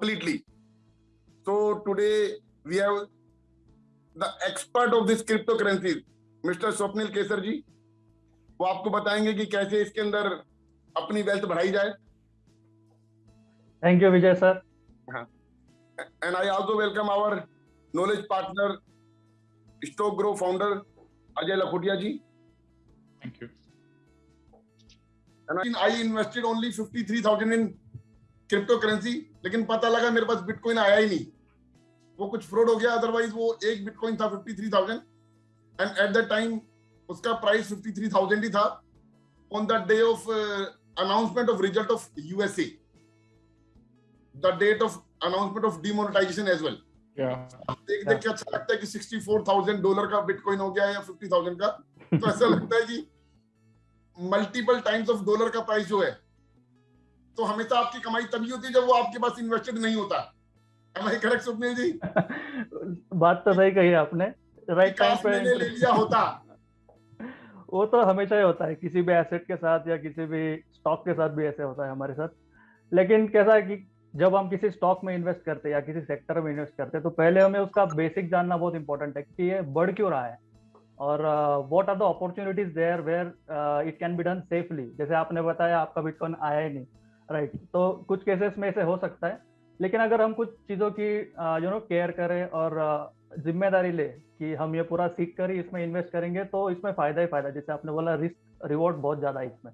completely. So today we have the expert of this cryptocurrency, Mr. Swapnil Kesar ji. वो आपको बताएँगे कि कैसे इसके अंदर अपनी वेल्थ बढ़ाई जाए thank you Vijay sir and I also welcome our knowledge partner Stock Grow founder Ajay Lakhotia ji thank you and I invested only 53,000 in cryptocurrency लेकिन पता लगा मेरे पास बिटकॉइन आया ही नहीं। वो कुछ फ्रॉड हो गया अदरवाइज़ वो एक बिटकॉइन था 53,000 एंड एट द टाइम उसका प्राइस 53,000 ही था on the day of announcement of result of USA the date of announcement of demonetisation as well देख देख के अच्छा लगता है कि 64,000 डॉलर का बिटकॉइन हो गया या 50,000 का। तो ऐसा लगता है कि मल्टीपल टाइम्स ऑफ़ डॉलर का प्राइस जो है तो हमेशा आपकी कमाई तभी होती है जब वो आपके पास इन्वेस्टेड नहीं होता। करेक्ट स्वप्निल जी? बात तो सही कही आपने। राइट टाइम पे ले लिया होता। वो तो हमेशा ही होता है। किसी भी एसेट के साथ या किसी भी स्टॉक के साथ भी ऐसे होता है हमारे साथ। लेकिन कैसा है कि जब हम किसी स्टॉक में इन्वेस्ट करते हैं या किसी सेक्टर में इन्वेस्ट करते हैं तो पहले हमें उसका बेसिक जानना बहुत इंपॉर्टेंट है कि ये बढ़ क्यों रहा है। और what are the opportunities there where it can be done safely जैसे आपने बताया आपका बिटकॉइन आया ही नहीं। Right right. तो कुछ केसेस में ऐसे हो सकता है। लेकिन अगर हम कुछ चीज़ों की यू नो केयर करें और ज़िम्मेदारी ले कि हम ये पूरा सीख कर ही इसमें इन्वेस्ट करेंगे तो इसमें फ़ायदा ही फ़ायदा जैसे आपने बोला रिस्क रिवॉर्ड बहुत ज़्यादा है इसमें।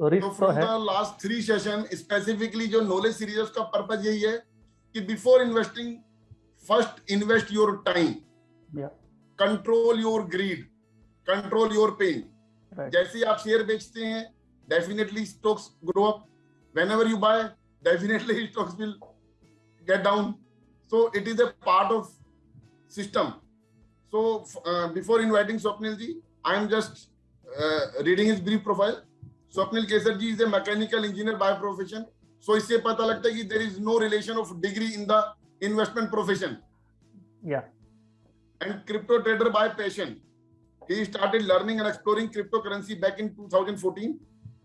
तो रिस्क तो, तो है। लास्ट थ्री सेशन स्पेसिफिकली जो नॉलेज सीरीज़ उसका पर्पज यही है कि before investing first invest your time control your greed control your pain जैसे आप शेयर बेचते हैं definitely stocks grow up whenever you buy definitely stocks will get down. So it is a part of system. So uh, before inviting Swapnilji, i am just uh, reading his brief profile. Swapnil Kesarji is a mechanical engineer by profession. So isse pata lagta hai ki there is no relation of degree in the investment profession. Yeah. And crypto trader by passion. He started learning and exploring cryptocurrency back in 2014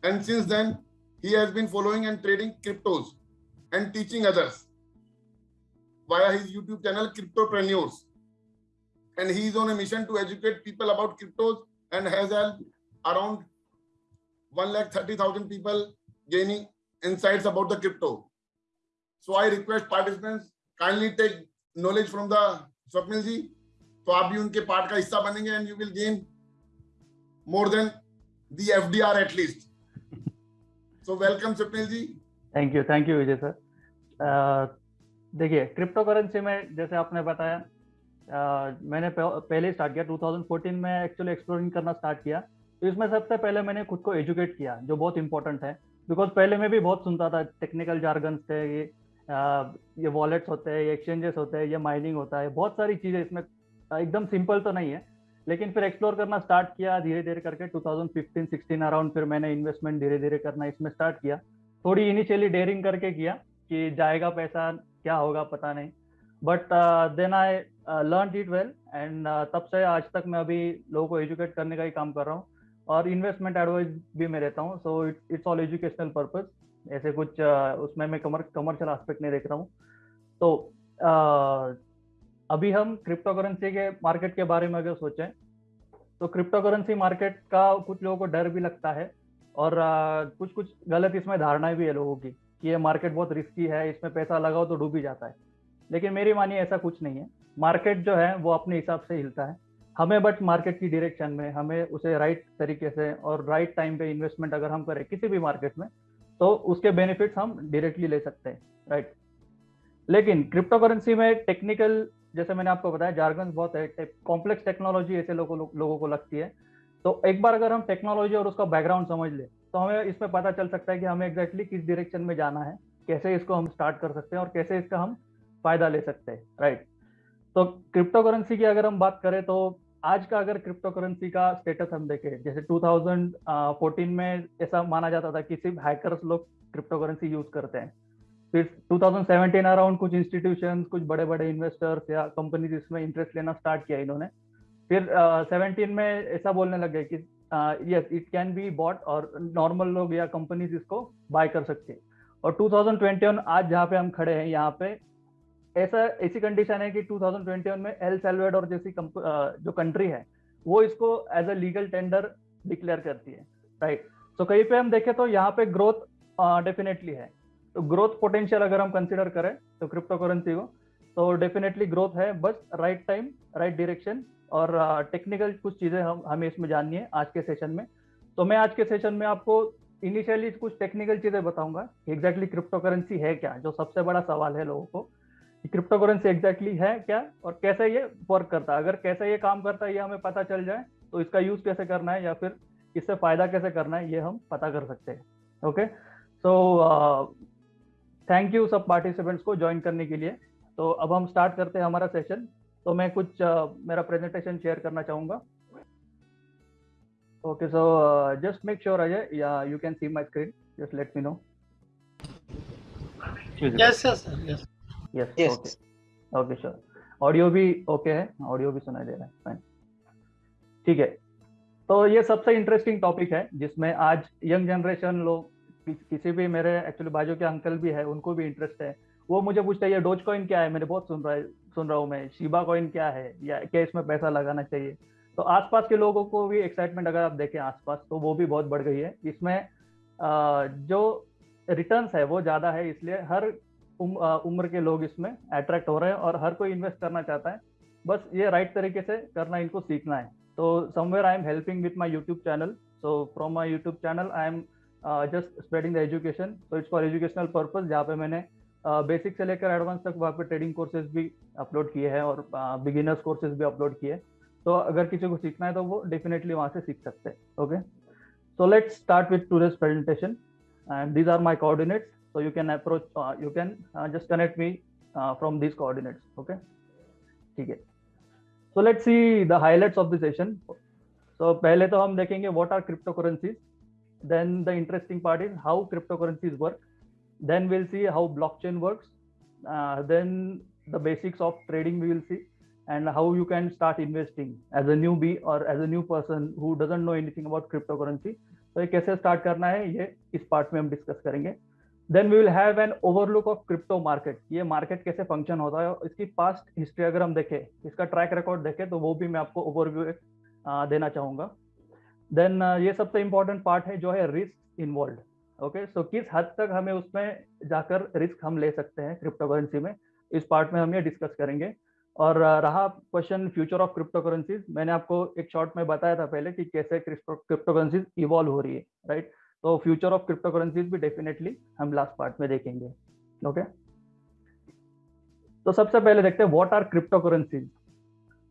and since then he has been following and trading cryptos and teaching others via his YouTube channel, Cryptopreneurs. And he is on a mission to educate people about cryptos and has helped around 1,30,000 people gaining insights about the crypto. So I request participants kindly take knowledge from the Swapnil ji तो आप भी उनके part का हिस्सा बनेंगे and you will gain more than the F D R at least so welcome Swapnil ji thank you thank you Vijay sir देखिए crypto currency में जैसे आपने बताया uh, मैंने पहले स्टार्ट किया 2014 में एक्चुअली एक्सप्लोरिंग करना स्टार्ट किया। तो इसमें सबसे पहले मैंने खुद को एजुकेट किया जो बहुत इंपॉर्टेंट है। बिकॉज़ पहले मैं भी बहुत सुनता था टेक्निकल जार्गन्स थे ये ये वॉलेट्स होते हैं ये एक्सचेंजेस होते हैं ये माइनिंग होता है बहुत सारी चीज़ें इसमें एकदम सिंपल तो नहीं है। लेकिन फिर एक्सप्लोर करना स्टार्ट किया धीरे धीरे करके 2015-16 अराउंड फिर मैंने इन्वेस्टमेंट धीरे धीरे करना इसमें स्टार्ट किया। थोड़ी इनिशियली डेयरिंग करके किया कि जाएगा पैसा क्या होगा पता नहीं। But then I learn it well and तब से आज तक मैं अभी लोगों को एजुकेट करने का ही काम कर रहा हूँ। और इन्वेस्टमेंट एडवाइस भी मैं रहता हूँ। So it's all educational purpose ऐसे कुछ uh, उसमें मैं कमर्शियल एस्पेक्ट नहीं देख रहा हूँ। तो uh, अभी हम क्रिप्टो करेंसी के मार्केट के बारे में अगर सोचें तो क्रिप्टो करेंसी मार्केट का कुछ लोगों को डर भी लगता है और कुछ कुछ गलत इसमें धारणाएँ भी है लोगों की कि ये मार्केट बहुत रिस्की है, इसमें पैसा लगाओ तो डूब ही जाता है। लेकिन मेरी मानिए ऐसा कुछ नहीं है। मार्केट जो है, वो अपने हिसाब से हिलता है। हमें बट मार्केट की डायरेक्शन में, हमें उसे राइट तरीके से और राइट टाइम पे इन्वेस्टमेंट अगर हम करें किसी भी मार्केट में तो उसके बेनिफिट्स हम डायरेक्टली ले सकते हैं राइट लेकिन क्रिप्टो करेंसी में टेक्निकल जैसे मैंने आपको बताया जार्गन बहुत कॉम्प्लेक्स टेक्नोलॉजी ऐसे लोगों लो, लोगों को लगती है। तो एक बार अगर हम टेक्नोलॉजी और उसका बैकग्राउंड समझ ले तो हमें इसमें पता चल सकता है कि हमें एग्जैक्टली exactly किस डायरेक्शन में जाना है कैसे इसको हम स्टार्ट कर सकते हैं और कैसे इसका हम फ़ायदा ले सकते हैं राइट तो क्रिप्टो करेंसी की अगर हम बात करें तो आज का अगर क्रिप्टो करेंसी का स्टेटस हम देखें जैसे 2014 में ऐसा माना जाता था कि सिर्फ़ हैकर्स लोग क्रिप्टो करेंसी यूज़ करते हैं। फिर 2017 अराउंड कुछ इंस्टीट्यूशन कुछ बड़े बड़े इन्वेस्टर्स या कंपनीज़ इसमें इंटरेस्ट लेना स्टार्ट किया इन्होंने। फिर सेवनटीन uh, में ऐसा बोलने लग कि yes it can be bought और नॉर्मल लोग या कंपनीज़ इसको बाय कर सकते और 2021 आज जहाँ पे हम खड़े हैं यहाँ पे ऐसा ऐसी कंडीशन है कि 2021 में एल सेल्वेडोर जैसी जो कंट्री है वो इसको as a legal tender declare करती है राइट तो कहीं पे हम देखें तो यहाँ पे ग्रोथ डेफिनेटली है। तो ग्रोथ पोटेंशियल अगर हम कंसिडर करें तो क्रिप्टो करेंसी को तो डेफिनेटली ग्रोथ है, बस राइट टाइम राइट डायरेक्शन और टेक्निकल कुछ चीज़ें हम, हमें इसमें जाननी है आज के सेशन में। तो मैं आज के सेशन में आपको इनिशियली कुछ टेक्निकल चीज़ें बताऊँगा एग्जैक्टली क्रिप्टो करेंसी है क्या, जो सबसे बड़ा सवाल है लोगों को क्रिप्टो करेंसी एग्जैक्टली है क्या और कैसे ये वर्क करता है। अगर कैसे ये काम करता है, ये हमें पता चल जाए तो इसका यूज़ कैसे करना है या फिर इससे फ़ायदा कैसे करना है, ये हम पता कर सकते हैं। ओके सो थैंक यू सब पार्टिसिपेंट्स को ज्वाइन करने के लिए। तो अब हम स्टार्ट करते हैं हमारा सेशन तो मैं कुछ uh, मेरा प्रेजेंटेशन शेयर करना चाहूँगा। Okay so just make sure Ajay या you can see my screen just let me know yes yes sir yes. Yes Yes. Okay okay sure audio भी ओके है। ऑडियो भी सुनाई दे रहा है। फाइन ठीक है। तो ये सबसे इंटरेस्टिंग टॉपिक है जिसमें आज यंग जनरेशन लोग किसी भी मेरे एक्चुअली बाजू के अंकल भी है, उनको भी इंटरेस्ट है। वो मुझे पूछते हैं, ये डोज कॉइन क्या है? मैंने बहुत सुन रहा है, सुन रहा हूँ मैं। शिबा कॉइन क्या है? या क्या इसमें पैसा लगाना चाहिए? तो आसपास के लोगों को भी एक्साइटमेंट अगर आप देखें आसपास तो वो भी बहुत बढ़ गई है। इसमें जो रिटर्न है, वो ज़्यादा है, इसलिए हर उम्र के लोग इसमें अट्रैक्ट हो रहे हैं और हर कोई इन्वेस्ट करना चाहता है। बस ये राइट तरीके से करना, इनको सीखना है। तो somewhere I am helping with my YouTube channel so from my YouTube channel I am just spreading the education so it's for educational purpose जहाँ पे मैंने बेसिक uh, से लेकर एडवांस तक वहाँ पे ट्रेडिंग कोर्सेज भी अपलोड किए हैं और बिगिनर्स uh, कोर्सेज भी अपलोड किए तो अगर किसी को सीखना है तो वो डेफिनेटली वहाँ से सीख सकते हैं okay so let start with today's presentation and these are my coordinates so you can approach you can just connect me from these coordinates okay ठीक है। So let see the highlights of the session so पहले तो हम देखेंगे what are crypto currencies then the interesting part is how cryptocurrencies work then we'll see how blockchain works uh, then the basics of trading we will see and how you can start investing as a newbie or as a new person who doesn't know anything about cryptocurrency तो ये कैसे start करना है ये इस part में हम discuss करेंगे then we will have an overlook of crypto market ये मार्केट कैसे फ़ंक्शन होता है इसकी पास्ट हिस्ट्री अगर हम देखें इसका ट्रैक रिकॉर्ड देखें तो वो भी मैं आपको ओवरव्यू देना चाहूँगा देन ये सबसे इंपॉर्टेंट पार्ट है जो है रिस्क इन्वॉल्व ओके सो किस हद तक हमें उसमें जाकर रिस्क हम ले सकते हैं क्रिप्टो करेंसी में? इस पार्ट में हम ये डिस्कस करेंगे। और रहा question future of crypto currencies मैंने आपको एक शॉर्ट में बताया था पहले कि कैसे क्रिप्टो करेंसीज इवॉल्व हो रही है राइट तो फ्यूचर ऑफ़ क्रिप्टो करेंसीज भी डेफिनेटली हम लास्ट पार्ट में देखेंगे। ओके तो सबसे पहले देखते हैं व्हाट आर क्रिप्टो करेंसीज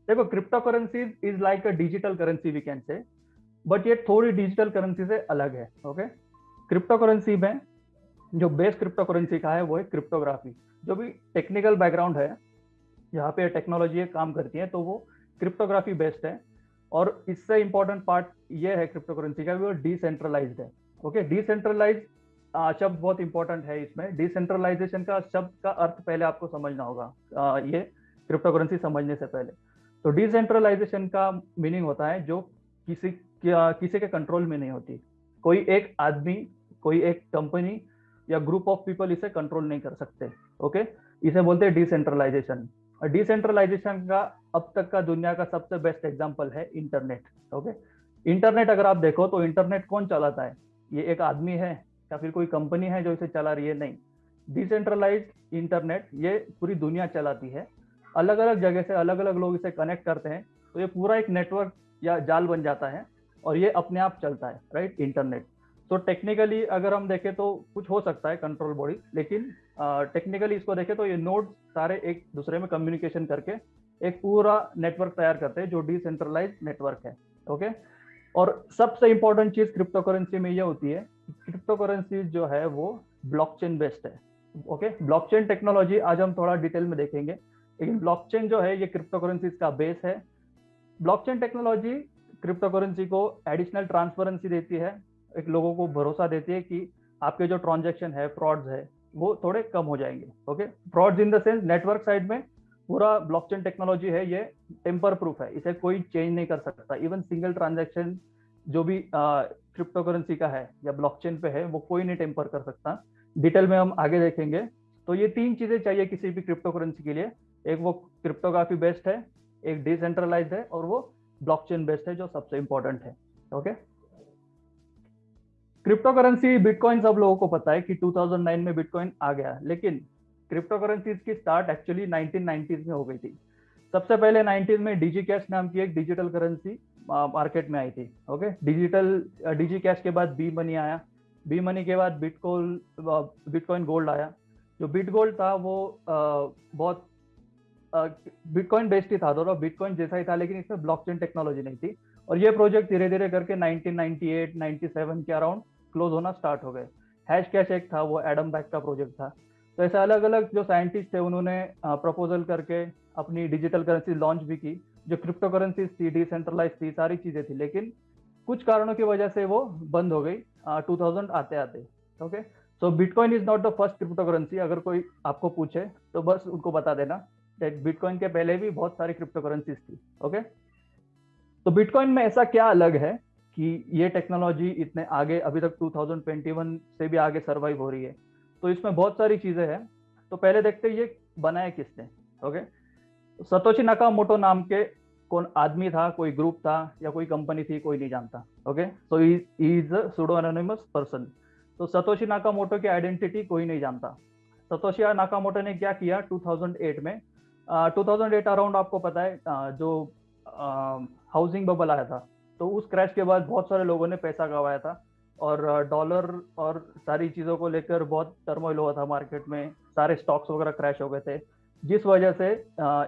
देखो crypto currencies is like a digital currency we can say but ये थोड़ी डिजिटल करेंसी से अलग है ओके क्रिप्टो करेंसी में जो बेस क्रिप्टो करेंसी का है वो है क्रिप्टोग्राफी जो भी टेक्निकल बैकग्राउंड है यहाँ पे टेक्नोलॉजी काम करती है तो वो क्रिप्टोग्राफी बेस्ड है। और इससे इंपॉर्टेंट पार्ट ये है क्रिप्टो करेंसी का वो डिसेंट्रलाइज्ड है ओके डिसेंट्रलाइज शब्द बहुत इंपॉर्टेंट है इसमें। डिसेंट्रलाइजेशन का शब्द का अर्थ पहले आपको समझना होगा आ, ये क्रिप्टो करेंसी समझने से पहले। तो डिसेंट्रलाइजेशन का मीनिंग होता है जो किसी किसी के कंट्रोल में नहीं होती। कोई एक आदमी, कोई एक कंपनी या ग्रुप ऑफ़ पीपल इसे कंट्रोल नहीं कर सकते ओके इसे बोलते हैं डिसेंट्रलाइजेशन डिसेंट्रलाइजेशन का अब तक का दुनिया का सबसे बेस्ट एग्ज़ाम्पल है इंटरनेट ओके इंटरनेट अगर आप देखो तो इंटरनेट कौन चलाता है? ये एक आदमी है या फिर कोई कंपनी है जो इसे चला रही है? नहीं। डिसेंट्रलाइज इंटरनेट ये पूरी दुनिया चलाती है। अलग अलग जगह से अलग अलग लोग इसे कनेक्ट करते हैं। तो ये पूरा एक नेटवर्क या जाल बन जाता है। और ये अपने आप चलता है राइट इंटरनेट तो टेक्निकली अगर हम देखें तो कुछ हो सकता है कंट्रोल बॉडी लेकिन टेक्निकली इसको देखें तो ये नोड सारे एक दूसरे में कम्युनिकेशन करके एक पूरा नेटवर्क तैयार करते हैं जो डिसेंट्रलाइज नेटवर्क है ओके और सबसे इंपॉर्टेंट चीज़ क्रिप्टो करेंसी में ये होती है क्रिप्टो करेंसी जो है वो ब्लॉकचेन बेस्ड है ओके ब्लॉकचेन टेक्नोलॉजी आज हम थोड़ा डिटेल में देखेंगे, लेकिन ब्लॉकचेन जो है ये क्रिप्टो करेंसी का बेस है। ब्लॉकचेन टेक्नोलॉजी क्रिप्टो करेंसी को एडिशनल ट्रांसपेरेंसी देती है, एक लोगों को भरोसा देती है कि आपके जो ट्रांजेक्शन है फ्रॉड्स है, वो थोड़े कम हो जाएँगे okay frauds in the sense network side में पूरा ब्लॉकचेन टेक्नोलॉजी है, ये टेम्पर प्रूफ है, इसे कोई चेंज नहीं कर सकता। इवन सिंगल ट्रांजेक्शन जो भी क्रिप्टो करेंसी का है या ब्लॉकचेन पे है, वो कोई नहीं टेम्पर कर सकता। डिटेल में हम आगे देखेंगे। तो ये तीन चीज़ें चाहिए किसी भी क्रिप्टो करेंसी के लिए। एक वो क्रिप्टोग्राफी बेस्ड है, एक डिसेंट्रलाइज है और वो ब्लॉकचेन बेस्ड है जो सबसे इंपॉर्टेंट है ओके क्रिप्टो करेंसी बिटकॉइन सब लोगों को पता है कि 2009 में बिटकॉइन आ गया लेकिन क्रिप्टो करेंसी की स्टार्ट एक्चुअली 1990s में हो गई थी। सबसे पहले 90s में डिजी कैश नाम की एक डिजिटल करेंसी मार्केट में आई थी ओके डिजिटल डिजी कैश के बाद बी मनी आया। बी मनी के बाद बिटकॉइन बिटकॉइन गोल्ड आया। जो बिट गोल्ड था वो आ, बहुत बिटकॉइन बेस्ड ही था, दोनों बिटकॉइन जैसा ही था, लेकिन इसमें ब्लॉकचेन टेक्नोलॉजी नहीं थी। और ये प्रोजेक्ट धीरे धीरे करके 1998 97 के अराउंड क्लोज होना स्टार्ट हो गए। हैश कैश एक था, वो एडम बैक का प्रोजेक्ट था। तो ऐसे अलग अलग जो साइंटिस्ट थे, उन्होंने प्रपोजल करके अपनी डिजिटल करेंसी लॉन्च भी की, जो क्रिप्टो करेंसी थी डिसेंट्रलाइज थी, सारी चीज़ें थी। लेकिन कुछ कारणों की वजह से वो बंद हो गई टू थाउज़ेंड आते आते okay so bitcoin is not the first crypto currency अगर कोई आपको पूछे तो बस उनको बता देना। बिटकॉइन के पहले भी बहुत सारी क्रिप्टो करेंसीज थी ओके तो बिटकॉइन में ऐसा क्या अलग है कि ये टेक्नोलॉजी इतने आगे, अभी तक 2021 से भी आगे सरवाइव हो रही है? तो इसमें बहुत सारी चीज़ें हैं। तो पहले देखते हैं ये बनाया किसने ओके सतोशी नाका मोटो नाम के कौन आदमी था, कोई ग्रुप था या कोई कंपनी थी, कोई नहीं जानता okay so is pseudo anonymous person तो सतोशी नाका मोटो की आइडेंटिटी कोई नहीं जानता। सतोशी नाका मोटो ने क्या किया 2008 में टू थाउज़ेंड एट अराउंड आपको पता है जो हाउसिंग बबल आया था तो उस क्रैश के बाद बहुत सारे लोगों ने पैसा गवाया था और डॉलर और सारी चीज़ों को लेकर बहुत टर्मोइल हुआ था मार्केट में, सारे स्टॉक्स वगैरह क्रैश हो गए थे, जिस वजह से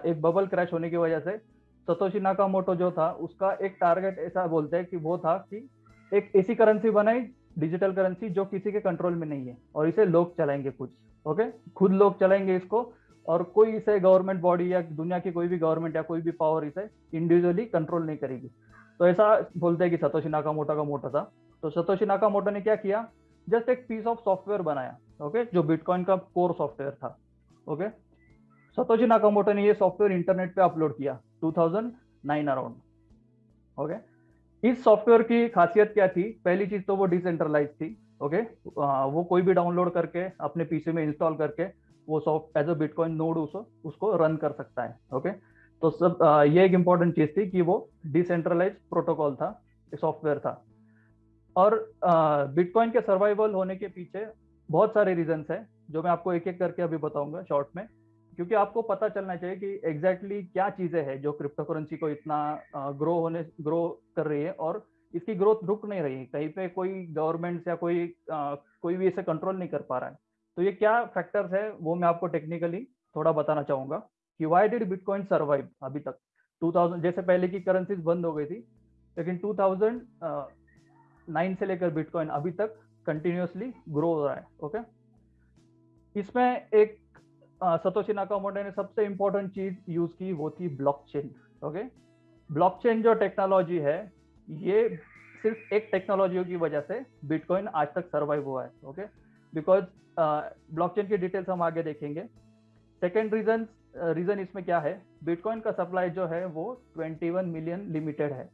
एक बबल क्रैश होने की वजह से सतोशी नाकामोटो जो था, उसका एक टारगेट ऐसा बोलते हैं कि वो था कि एक ऐसी करेंसी बनाई डिजिटल करेंसी जो किसी के कंट्रोल में नहीं है और इसे लोग चलाएँगे कुछ ओके खुद लोग चलाएँगे इसको और कोई इसे गवर्नमेंट बॉडी या दुनिया की कोई भी गवर्नमेंट या कोई भी पावर इसे इंडिविजुअली कंट्रोल नहीं करेगी। तो ऐसा बोलते हैं कि सतोशी नाका मोटा का मोटा था। तो सतोशी नाका मोटा ने क्या किया? जस्ट एक पीस ऑफ़ सॉफ्टवेयर बनाया ओके जो बिटकॉइन का कोर सॉफ्टवेयर था ओके सतोशी नाकामोटो ने ये सॉफ्टवेयर इंटरनेट पे अपलोड किया 2009 अराउंड ओके इस सॉफ्टवेयर की खासियत क्या थी? पहली चीज़ तो वो डिसेंट्रलाइज थी ओके वो कोई भी डाउनलोड करके, अपने पीसी में इंस्टॉल करके वो soft as a bitcoin node उसको उसको रन कर सकता है ओके तो सब ये एक इंपॉर्टेंट चीज़ थी कि वो डिसेंट्रलाइज प्रोटोकॉल था सॉफ्टवेयर था। और बिटकॉइन के सर्वाइवल होने के पीछे बहुत सारे रीजंस है जो मैं आपको एक एक करके अभी बताऊँगा शॉर्ट में। क्योंकि आपको पता चलना चाहिए कि एग्जैक्टली exactly क्या चीज़ें हैं जो क्रिप्टो करेंसी को इतना ग्रो होने ग्रो कर रही है और इसकी ग्रोथ रुक नहीं रही है। कहीं पे कोई गवर्नमेंट या कोई आ, कोई भी इसे कंट्रोल नहीं कर पा रहा है। तो ये क्या फैक्टर्स है, वो मैं आपको टेक्निकली थोड़ा बताना चाहूँगा कि वाई डिड बिटकॉइन सर्वाइव अभी तक? 2000 जैसे पहले की करेंसीज बंद हो गई थी, लेकिन 2009 से लेकर बिटकॉइन अभी तक कंटिन्यूसली ग्रो हो रहा है ओके इसमें एक सतोशी नाकामोटो ने सबसे इंपॉर्टेंट चीज़ यूज़ की, वो थी ब्लॉकचेन ओके ब्लॉकचेन जो टेक्नोलॉजी है, ये सिर्फ़ एक टेक्नोलॉजी की वजह से बिटकॉइन आज तक सर्वाइव हुआ है ओके बिकॉज़ ब्लॉकचेन की डिटेल्स हम आगे देखेंगे। सेकेंड रीजन रीजन इसमें क्या है? बिटकॉइन का सप्लाई जो है वो 21 मिलियन लिमिटेड है।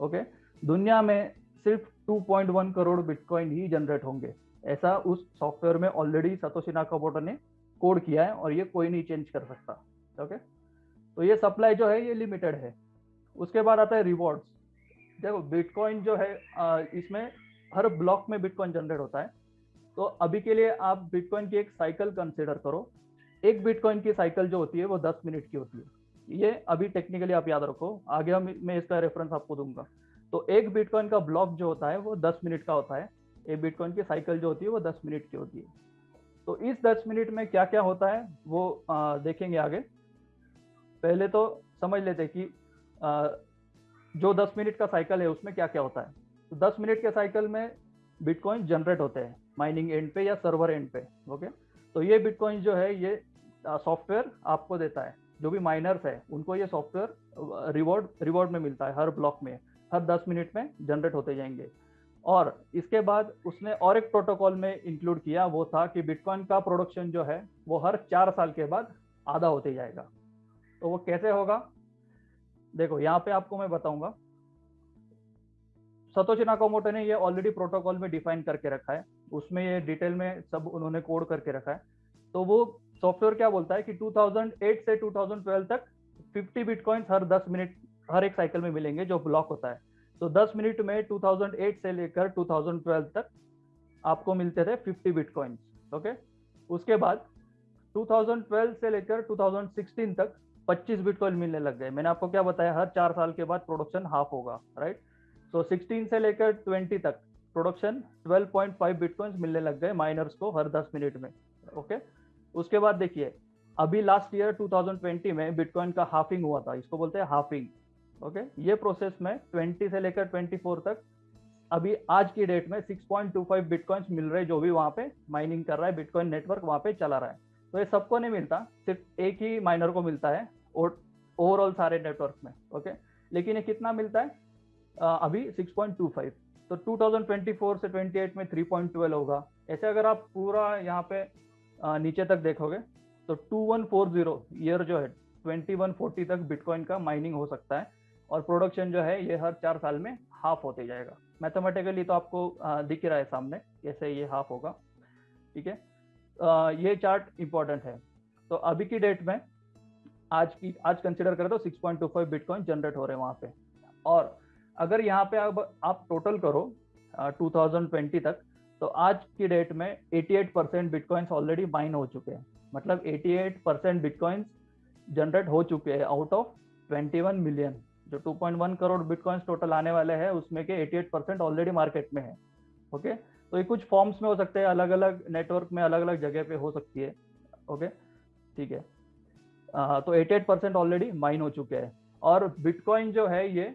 Okay okay? दुनिया में सिर्फ़ 2.1 करोड़ बिटकॉइन ही जनरेट होंगे। ऐसा उस सॉफ्टवेयर में ऑलरेडी सतोशी नाकामोटो ने कोड किया है और ये कोई नहीं चेंज कर सकता। ओके तो ये सप्लाई जो है, ये लिमिटेड है। उसके बाद आता है रिवॉर्ड्स देखो बिटकॉइन जो है इसमें हर ब्लॉक में बिटकॉइन जनरेट होता है। तो अभी के लिए आप बिटकॉइन की एक साइकिल कंसिडर करो। एक बिटकॉइन की साइकिल जो होती है वो दस मिनट की होती है। ये अभी टेक्निकली आप याद रखो। आगे हम मैं इसका रेफरेंस आपको दूँगा। तो एक बिटकॉइन का ब्लॉक जो होता है वो दस मिनट का होता है। एक बिटकॉइन की साइकिल जो होती है वो दस मिनट की होती है। तो इस दस मिनट में क्या क्या होता है वो आ, देखेंगे आगे। पहले तो समझ लेते कि आ, जो दस मिनट का साइकिल है उसमें क्या क्या होता है। तो दस मिनट के साइकिल में बिटकॉइन जनरेट होते हैं। माइनिंग एंड पे या सर्वर एंड पे ओके तो ये बिटकॉइन जो है, ये सॉफ्टवेयर आपको देता है। जो भी माइनर्स है, उनको ये सॉफ्टवेयर रिवॉर्ड रिवॉर्ड में मिलता है, हर ब्लॉक में, हर दस मिनट में जनरेट होते जाएँगे। और इसके बाद उसने और एक प्रोटोकॉल में इंक्लूड किया, वो था कि बिटकॉइन का प्रोडक्शन जो है, वो हर चार साल के बाद आधा होते जाएगा। तो वो कैसे होगा? देखो, यहाँ पे आपको मैं बताऊँगा। सतोशी नाकोमोटो ने ये ऑलरेडी प्रोटोकॉल में डिफाइन करके रखा है। उसमें ये डिटेल में सब उन्होंने कोड करके रखा है। तो वो सॉफ्टवेयर क्या बोलता है कि 2008 से 2012 तक 50 बिटकॉइंस हर 10 मिनट हर एक साइकिल में मिलेंगे जो ब्लॉक होता है। तो 10 मिनट में 2008 से लेकर 2012 तक आपको मिलते थे 50 बिटकॉइंस ओके उसके बाद 2012 से लेकर 2016 तक 25 बिटकॉइन मिलने लग गए। मैंने आपको क्या बताया, हर चार साल के बाद प्रोडक्शन हाफ़ होगा राइट तो 16 से लेकर 20 तक प्रोडक्शन 12.5 बिटकॉइंस मिलने लग गए माइनर्स को हर 10 मिनट में ओके उसके बाद देखिए अभी लास्ट ईयर 2020 में बिटकॉइन का हाफिंग हुआ था इसको बोलते हैं हाफिंग ओके ये प्रोसेस में 20 से लेकर 24 तक अभी आज की डेट में 6.25 बिटकॉइंस मिल रहे जो भी वहाँ पे माइनिंग कर रहा है बिटकॉइन नेटवर्क वहाँ पे चला रहा है। तो ये सबको नहीं मिलता सिर्फ़ एक ही माइनर को मिलता है ओवरऑल सारे नेटवर्क में ओके लेकिन ये कितना मिलता है? आ, अभी 6.25 तो 2024 से 28 में 3.12 होगा। ऐसे अगर आप पूरा यहाँ पे नीचे तक देखोगे तो 2140 ईयर जो है 2140 तक बिटकॉइन का माइनिंग हो सकता है और प्रोडक्शन जो है, ये हर चार साल में हाफ़ होते जाएगा। मैथमेटिकली तो आपको दिख रहा है सामने, कैसे ये हाफ़ होगा। ठीक है? ये चार्ट इंपॉर्टेंट है। तो अभी की डेट में आज की, आज कंसिडर करें तो 6.25 बिटकॉइन जनरेट हो रहे हैं वहाँ पे। और अगर यहाँ पे अब आप टोटल करो टू uh, 2020 तक तो आज की डेट में 88 परसेंट बिटकॉइंस ऑलरेडी माइन हो चुके हैं। मतलब 88 परसेंट बिटकॉइंस जनरेट हो चुके हैं आउट ऑफ़ 21 मिलियन जो 2.1 करोड़ बिटकॉइंस टोटल आने वाले हैं उसमें के 88 परसेंट ऑलरेडी मार्केट में है। ओके तो ये कुछ फॉर्म्स में हो सकते हैं अलग अलग नेटवर्क में अलग अलग जगह पे हो सकती है। ओके ठीक है। आ, तो 88 परसेंट ऑलरेडी माइन हो चुके हैं। और बिटकॉइन जो है ये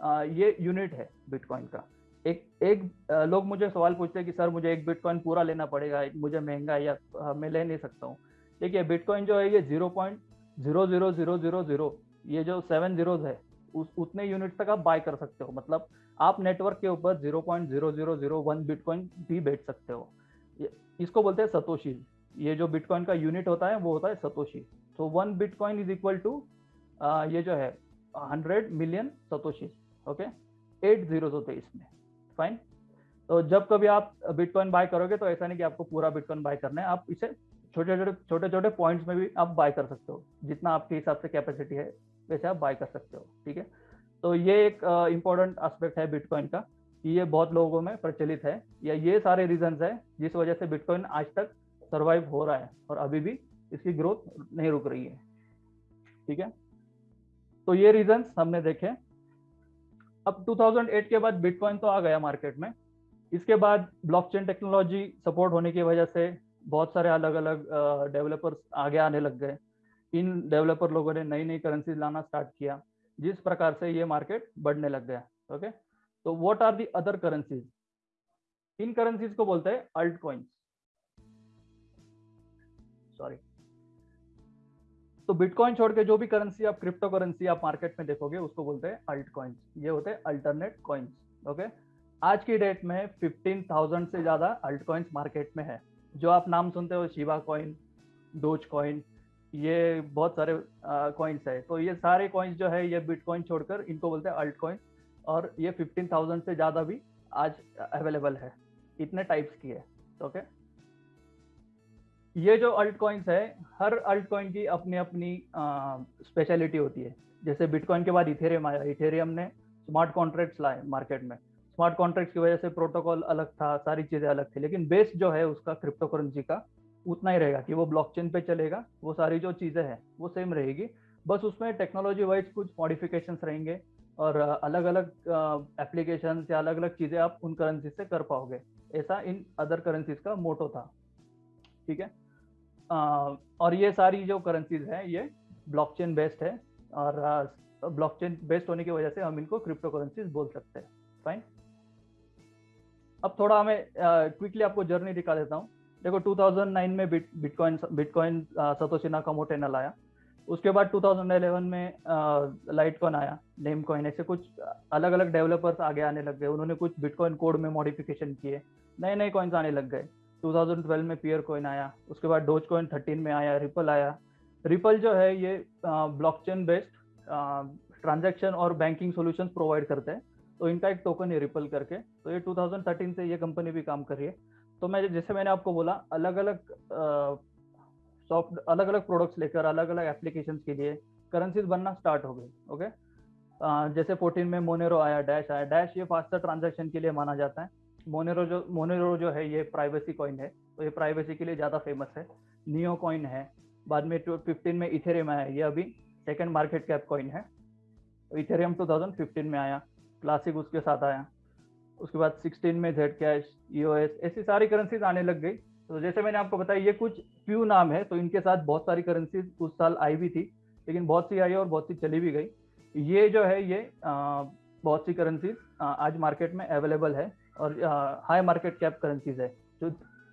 ये यूनिट है बिटकॉइन का। एक एक लोग मुझे सवाल पूछते हैं कि, सर, मुझे एक बिटकॉइन पूरा लेना पड़ेगा, मुझे महँगा है या मैं ले नहीं सकता हूँ। देखिए बिटकॉइन जो है, ये zero point zero zero zero zero zero ये जो सेवन जीरोज है, उस, उतने यूनिट तक आप बाय कर सकते हो। मतलब आप नेटवर्क के ऊपर zero point zero zero zero one bitcoin भी बेच सकते हो। इसको बोलते हैं सतोशी ये जो बिटकॉइन का यूनिट होता है, वो होता है सतोशी तो one bitcoin is equal to ये जो है hundred million Satoshi okay? Eight zero होते हैं इसमें फाइन तो जब कभी आप बिटकॉइन बाय करोगे तो ऐसा नहीं कि आपको पूरा बिटकॉइन बाय करना है। आप इसे छोटे छोटे छोटे छोटे पॉइंट्स में भी आप बाय कर सकते हो, जितना आपके हिसाब से कैपेसिटी है, वैसे आप बाय कर सकते हो, ठीक है? तो ये एक इम्पोर्टेंट एस्पेक्ट है बिटकॉइन का, कि ये बहुत लोगों में प्रचलित है, या ये सारे रीजन है जिस वजह से बिटकॉइन आज तक सर्वाइव हो रहा है, और अभी भी इसकी ग्रोथ नहीं रुक रही है, ठीक है? तो ये रीजन हमने देखे। अब 2008 के बाद बिटकॉइन तो आ गया मार्केट में। इसके बाद ब्लॉकचेन टेक्नोलॉजी सपोर्ट होने की वजह से बहुत सारे अलग अलग डेवलपर्स आगे आने लग गए। इन डेवलपर लोगों ने नई नई करेंसी लाना स्टार्ट किया, जिस प्रकार से ये मार्केट बढ़ने लग गया ओके तो what are the other currencies in currencies को बोलते हैं अल्ट कॉइन्स सॉरी तो बिटकॉइन छोड़ के जो भी करेंसी आप क्रिप्टो करेंसी आप मार्केट में देखोगे उसको बोलते हैं अल्ट कॉइन्स ये होते हैं अल्टरनेट कॉइन्स ओके आज की डेट में 15,000 से ज़्यादा अल्ट कॉइन्स मार्केट में है। जो आप नाम सुनते हो शिवा कॉइन डोज कॉइन ये बहुत सारे कॉइन्स है। तो ये सारे कॉइन्स जो है ये बिटकॉइन छोड़कर इनको बोलते हैं अल्ट कॉइन और ये फिफ्टीन थाउज़ेंड से ज़्यादा भी आज अवेलेबल है। इतने टाइप्स की है। ओके ये जो अल्ट कॉइन्स है, हर अल्ट कॉइन की अपनी अपनी स्पेशलिटी होती है। जैसे बिटकॉइन के बाद इथेरियम आया। इथेरियम ने स्मार्ट कॉन्ट्रैक्ट्स लाए मार्केट में। स्मार्ट कॉन्ट्रैक्ट्स की वजह से प्रोटोकॉल अलग था, सारी चीज़ें अलग थी, लेकिन बेस जो है, उसका क्रिप्टो करेंसी का उतना ही रहेगा कि वो ब्लॉकचेन पे चलेगा, वो सारी जो चीज़ें हैं, वो सेम रहेगी। बस उसमें टेक्नोलॉजी वाइज कुछ मॉडिफिकेशन रहेंगे और अलग अलग एप्लीकेशन या अलग अलग चीज़ें आप उन करेंसी से कर पाओगे। ऐसा इन अदर करेंसीज का मोटो था। ठीक है? और ये सारी जो करेंसीज हैं, ये ब्लॉकचेन बेस्ड है और ब्लॉकचेन बेस्ड होने की वजह से हम इनको क्रिप्टो करेंसीज बोल सकते हैं। फाइन अब थोड़ा हमें क्विकली आपको जर्नी दिखा देता हूँ। देखो 2009 में bit bitcoin bitcoin Satoshi Nakamoto ने लाया। उसके बाद 2011 में लाइट कॉइन आया नेम कॉइन ऐसे कुछ अलग अलग डेवलपर्स आगे आने लग गए। उन्होंने कुछ बिटकॉइन कोड में मॉडिफिकेशन किए। नए नए कॉइन्स आने लग गए। 2012 में पियर कॉइन आया, उसके बाद डोज कॉइन थर्टीन में आया रिपल आया। रिपल जो है ये ब्लॉकचेन बेस्ड ट्रांजेक्शन और बैंकिंग सोल्यूशन प्रोवाइड करते हैं। तो इनका एक टोकन है रिपल करके। तो ये 2013 से ये कंपनी भी काम कर रही है। तो मैं जैसे मैंने आपको बोला अलग अलग सॉफ्ट अलग अलग प्रोडक्ट्स लेकर अलग अलग एप्लीकेशन के लिए करेंसीज बनना स्टार्ट हो गई ओके जैसे 14 में मोनेरो आया डैश आया। डैश ये फास्टर ट्रांजेक्शन के लिए माना जाता है। मोनेरो जो मोनेरो जो है ये प्राइवेसी कॉइन है। तो ये प्राइवेसी के लिए ज़्यादा फ़ेमस है। नियो कॉइन है। बाद में टू फिफ्टीन में इथेरियम आया। ये अभी सेकेंड मार्केट कैप कॉइन है। इथेरियम 2015 में आया। क्लासिक उसके साथ आया। उसके बाद 16 में जेड कैश ईओएस ऐसी सारी करेंसीज आने लग गई। तो जैसे मैंने आपको बताया ये कुछ फ्यू नाम है। तो इनके साथ बहुत सारी करेंसीज उस साल आई भी थी। लेकिन बहुत सी आई और बहुत सी चली भी गई। ये जो है ये आ, बहुत सी करेंसीज आज मार्केट में अवेलेबल है। और हाई मार्केट कैप करेंसीज है जो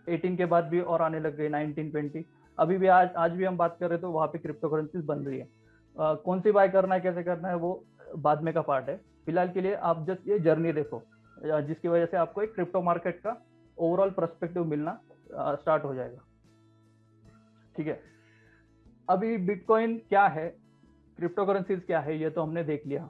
18 के बाद भी और आने लग गई 19 20 अभी भी आज आज भी हम बात कर रहे तो वहाँ पे क्रिप्टो करेंसीज बन रही है। आ, कौन सी बाय करना है कैसे करना है वो बाद में का पार्ट है। फ़िलहाल के लिए आप जस्ट ये जर्नी देखो जिसकी वजह से आपको एक क्रिप्टो मार्केट का ओवरऑल परस्पेक्टिव मिलना स्टार्ट हो जाएगा। ठीक है? अभी बिटकॉइन क्या है? क्रिप्टो करेंसीज क्या है? ये तो हमने देख लिया।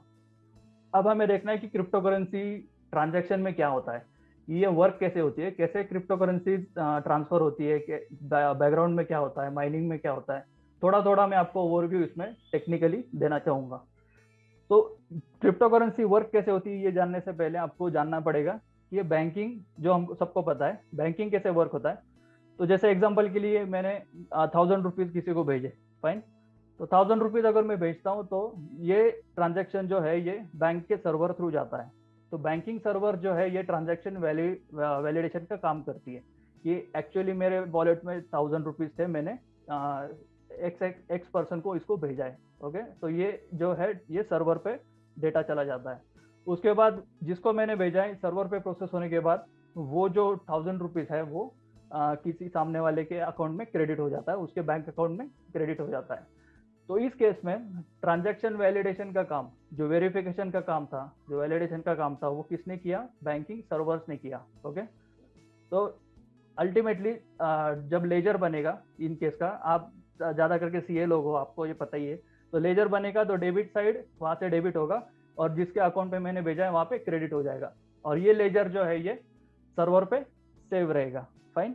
अब हमें देखना है कि क्रिप्टो करेंसी ट्रांजेक्शन में क्या होता है? ये वर्क कैसे होती है? कैसे क्रिप्टो करेंसी ट्रांसफ़र होती है? बैकग्राउंड में क्या होता है? माइनिंग में क्या होता है? थोड़ा थोड़ा मैं आपको ओवरव्यू इसमें टेक्निकली देना चाहूँगा। तो क्रिप्टो करेंसी वर्क कैसे होती है ये जानने से पहले आपको जानना पड़ेगा कि ये बैंकिंग जो हम सबको पता है बैंकिंग कैसे वर्क होता है? तो जैसे एग्ज़ाम्पल के लिए मैंने थाउज़ेंड रुपीज़ किसी को भेजे फाइन तो थाउज़ेंड रुपीज़ अगर मैं भेजता हूँ तो ये ट्रांजेक्शन जो है ये बैंक के सर्वर थ्रू जाता है। तो बैंकिंग सर्वर जो है ये ट्रांजेक्शन वैलिडेशन का काम करती है। कि एक्चुअली मेरे वॉलेट में थाउज़ेंड रुपीज़ थे मैंने एक्स एक्स पर्सन को इसको भेजा है ओके तो ये जो है ये सर्वर पे डेटा चला जाता है। उसके बाद जिसको मैंने भेजा है सर्वर पे प्रोसेस होने के बाद वो जो थाउज़ेंड रुपीज़ है वो आ, किसी सामने वाले के अकाउंट में क्रेडिट हो जाता है उसके बैंक अकाउंट में क्रेडिट हो जाता है। तो इस केस में ट्रांजैक्शन वैलिडेशन का काम, जो वेरिफिकेशन का काम था, जो वैलिडेशन का काम था, वो किसने किया? बैंकिंग सर्वर्स ने किया ओके तो अल्टीमेटली जब लेजर बनेगा इन केस का, आप ज़्यादा करके सी लोग हो, आपको ये पता ही है। तो लेजर बनेगा तो डेबिट साइड वहाँ से डेबिट होगा और जिसके अकाउंट पे मैंने भेजा है, वहाँ पे क्रेडिट हो जाएगा। और ये लेजर जो है, ये सर्वर पे सेव रहेगा। फाइन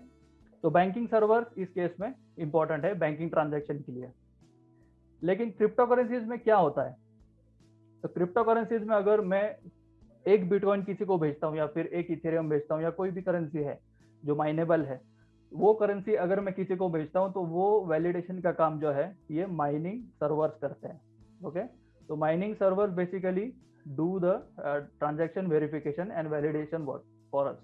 तो बैंकिंग सर्वर इस केस में इंपॉर्टेंट है बैंकिंग ट्रांजेक्शन के लिए। लेकिन क्रिप्टो करेंसीज में क्या होता है? तो क्रिप्टो करेंसीज में अगर मैं एक बिटकॉइन किसी को भेजता हूँ या फिर एक इथेरियम भेजता हूँ या कोई भी करेंसी है जो माइनेबल है वो करेंसी अगर मैं किसी को भेजता हूँ तो वो वैलिडेशन का काम जो है ये माइनिंग सर्वर्स करते हैं ओके तो mining server basically do the transaction verification and validation work for us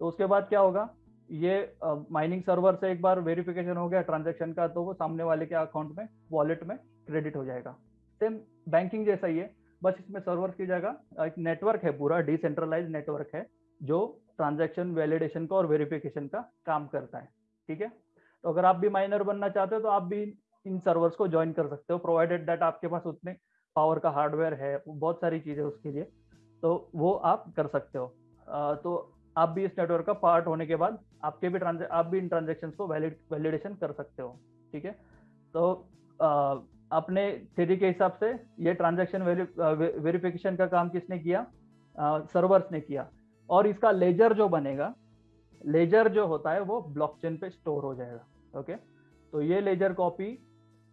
तो उसके बाद क्या होगा? ये माइनिंग uh, सर्वर से एक बार वेरिफिकेशन हो गया ट्रांजेक्शन का तो वो सामने वाले के अकाउंट में वॉलेट में क्रेडिट हो जाएगा। सेम बैंकिंग जैसा ही है बस इसमें सर्वर की जगह एक नेटवर्क है पूरा डिसेंट्रलाइज नेटवर्क है जो ट्रांजैक्शन वैलिडेशन का और वेरिफिकेशन का काम करता है ठीक है? तो अगर आप भी माइनर बनना चाहते हो तो आप भी इन सर्वर्स को ज्वाइन कर सकते हो प्रोवाइडेड दैट आपके पास उतने पावर का हार्डवेयर है बहुत सारी चीज़ें उसके लिए तो वो आप कर सकते हो। आ, तो आप भी इस नेटवर्क का पार्ट होने के बाद आपके भी आप भी इन ट्रांजेक्शन को वैलिड वैलिडेशन कर सकते हो ठीक है? तो अपने थ्री के हिसाब से ये ट्रांजेक्शन वेरिफिकेशन का काम किसने किया? सर्वर्स ने किया। और इसका लेजर जो बनेगा लेजर जो होता है वो ब्लॉकचेन पे स्टोर हो जाएगा ओके तो ये लेजर कॉपी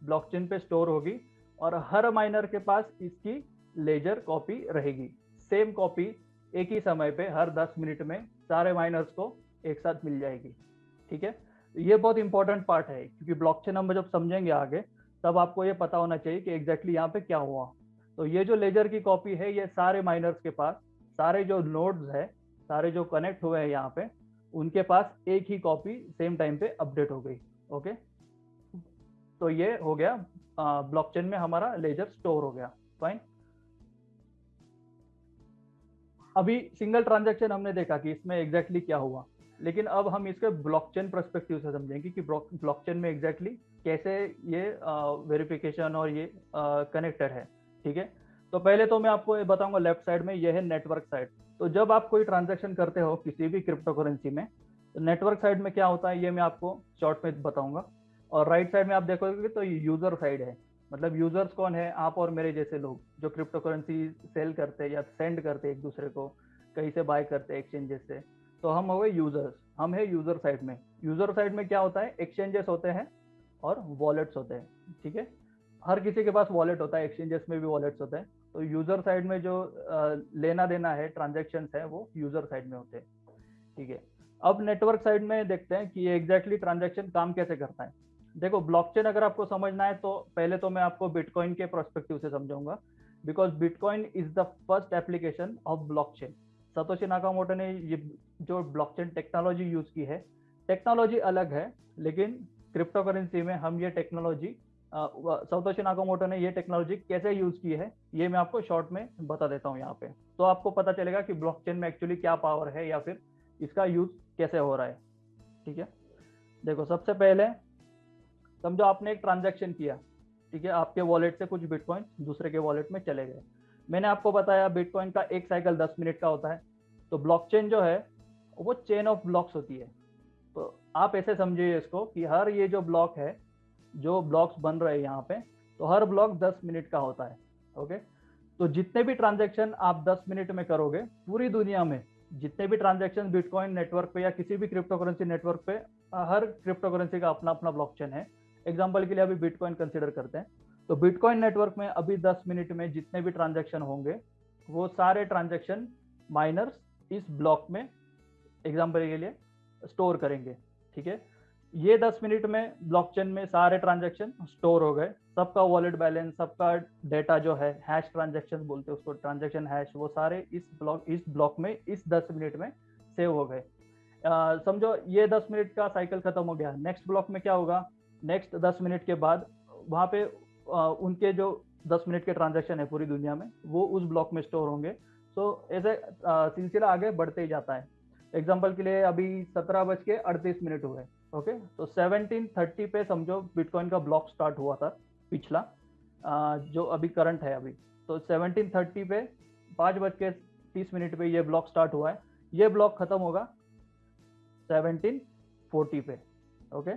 ब्लॉकचेन पे स्टोर होगी और हर माइनर के पास इसकी लेजर कॉपी रहेगी। सेम कॉपी एक ही समय पे, हर 10 मिनट में सारे माइनर्स को एक साथ मिल जाएगी, ठीक है? ये बहुत इंपॉर्टेंट पार्ट है, क्योंकि ब्लॉकचेन हम जब समझेंगे आगे तब आपको ये पता होना चाहिए कि एग्जैक्टली यहाँ पे क्या हुआ। तो ये जो लेजर की कॉपी है, ये सारे माइनर्स के पास, सारे जो नोड्स है, सारे जो कनेक्ट हुए हैं यहाँ पे, उनके पास एक ही कॉपी सेम टाइम पे अपडेट हो गई ओके तो ये हो गया ब्लॉकचेन में हमारा लेजर स्टोर हो गया फाइन अभी सिंगल ट्रांजैक्शन हमने देखा कि इसमें एग्जैक्टली exactly क्या हुआ, लेकिन अब हम इसके ब्लॉकचेन परस्पेक्टिव से समझेंगे कि ब्लॉकचेन में एग्जैक्टली कैसे ये वेरिफिकेशन और ये कनेक्टेड है, ठीक है? तो पहले तो मैं आपको ये बताऊँगा लेफ़्ट साइड में ये है नेटवर्क साइड तो जब आप कोई ट्रांजेक्शन करते हो किसी भी क्रिप्टो करेंसी में तो नेटवर्क साइड में क्या होता है, ये मैं आपको शॉर्ट में बताऊँगा. और राइट साइड में आप देखोगे तो यूज़र साइड है. मतलब यूज़र्स कौन है? आप और मेरे जैसे लोग, जो क्रिप्टो करेंसी सेल करते हैं या सेंड करते एक दूसरे को, कहीं से बाय करते एक्सचेंजेस से तो हम हो गए यूज़र्स हम है यूज़र साइड में. यूज़र साइड में क्या होता है? एक्सचेंजेस होते हैं. और वॉलेट्स होते हैं, ठीक है? हर किसी के पास वॉलेट होता है एक्सचेंजेस में भी वॉलेट्स होते हैं। तो यूज़र साइड में जो लेना देना है ट्रांजेक्शन है, वो यूज़र साइड में होते हैं, ठीक है? अब नेटवर्क साइड में देखते हैं कि एग्जैक्टली ट्रांजेक्शन काम कैसे करता है। देखो ब्लॉकचेन अगर आपको समझना है तो पहले तो मैं आपको बिटकॉइन के प्रोस्पेक्टिव से समझाऊँगा। Because bitcoin is the first application of blockchain Satoshi Nakamoto ने ये, जो ब्लॉकचेन टेक्नोलॉजी यूज़ की है टेक्नोलॉजी अलग है, लेकिन क्रिप्टो करेंसी में हम ये टेक्नोलॉजी सतोशी नाकामोटो ने ये टेक्नोलॉजी कैसे यूज़ की है, ये मैं आपको शॉर्ट में बता देता हूँ यहाँ पे। तो आपको पता चलेगा कि ब्लॉकचेन में एक्चुअली क्या पावर है या फिर इसका यूज़ कैसे हो रहा है। ठीक है? देखो, सबसे पहले समझो आपने एक ट्रांजेक्शन किया। ठीक है? आपके वॉलेट से कुछ बिटकॉइन दूसरे के वॉलेट में चले गए। मैंने आपको बताया बिटकॉइन का एक साइकिल दस मिनट का होता है। तो ब्लॉकचेन जो है, वो चेन ऑफ़ ब्लॉक्स होती है। तो आप ऐसे समझिए इसको कि हर ये जो ब्लॉक है, जो ब्लॉक्स बन रहे हैं यहाँ पे तो हर ब्लॉक दस मिनट का होता है ओके तो जितने भी ट्रांजेक्शन आप दस मिनट में करोगे, पूरी दुनिया में जितने भी ट्रांजेक्शन बिटकॉइन नेटवर्क पे या किसी भी क्रिप्टो करेंसी नेटवर्क पे हर क्रिप्टो करेंसी का अपना अपना ब्लॉकचेन है। एग्ज़ाम्पल के लिए अभी बिटकॉइन कंसिडर करते हैं। तो बिटकॉइन नेटवर्क में अभी 10 मिनट में जितने भी ट्रांजेक्शन होंगे, वो सारे ट्रांजेक्शन माइनर्स इस ब्लॉक में एग्ज़ाम्पल के लिए स्टोर करेंगे। ठीक है? ये 10 मिनट में ब्लॉकचेन में सारे ट्रांजेक्शन स्टोर हो गए। सबका वॉलेट बैलेंस सबका डेटा जो है हैश ट्रांजेक्शन बोलते हैं उसको ट्रांजेक्शन हैश वो सारे इस ब्लॉक इस ब्लॉक में इस 10 मिनट में सेव हो गए। समझो ये 10 मिनट का साइकिल खत्म हो गया। नेक्स्ट ब्लॉक में क्या होगा? नेक्स्ट 10 मिनट के बाद वहाँ पे आ, उनके जो 10 मिनट के ट्रांजेक्शन है पूरी दुनिया में वो उस ब्लॉक में स्टोर होंगे। तो ऐसे सिलसिला आगे बढ़ते ही जाता है। एग्ज़ाम्पल के लिए अभी सत्रह बज के अड़तीस मिनट हुए ओके तो सेवनटीन थर्टी पे समझो बिटकॉइन का ब्लॉक स्टार्ट हुआ था पिछला आ, जो अभी करंट है अभी। तो सेवनटीन थर्टी पे पाँच बज के तीस मिनट पे ये ब्लॉक स्टार्ट हुआ है। ये ब्लॉक खत्म होगा सेवनटीन फोर्टी पे ओके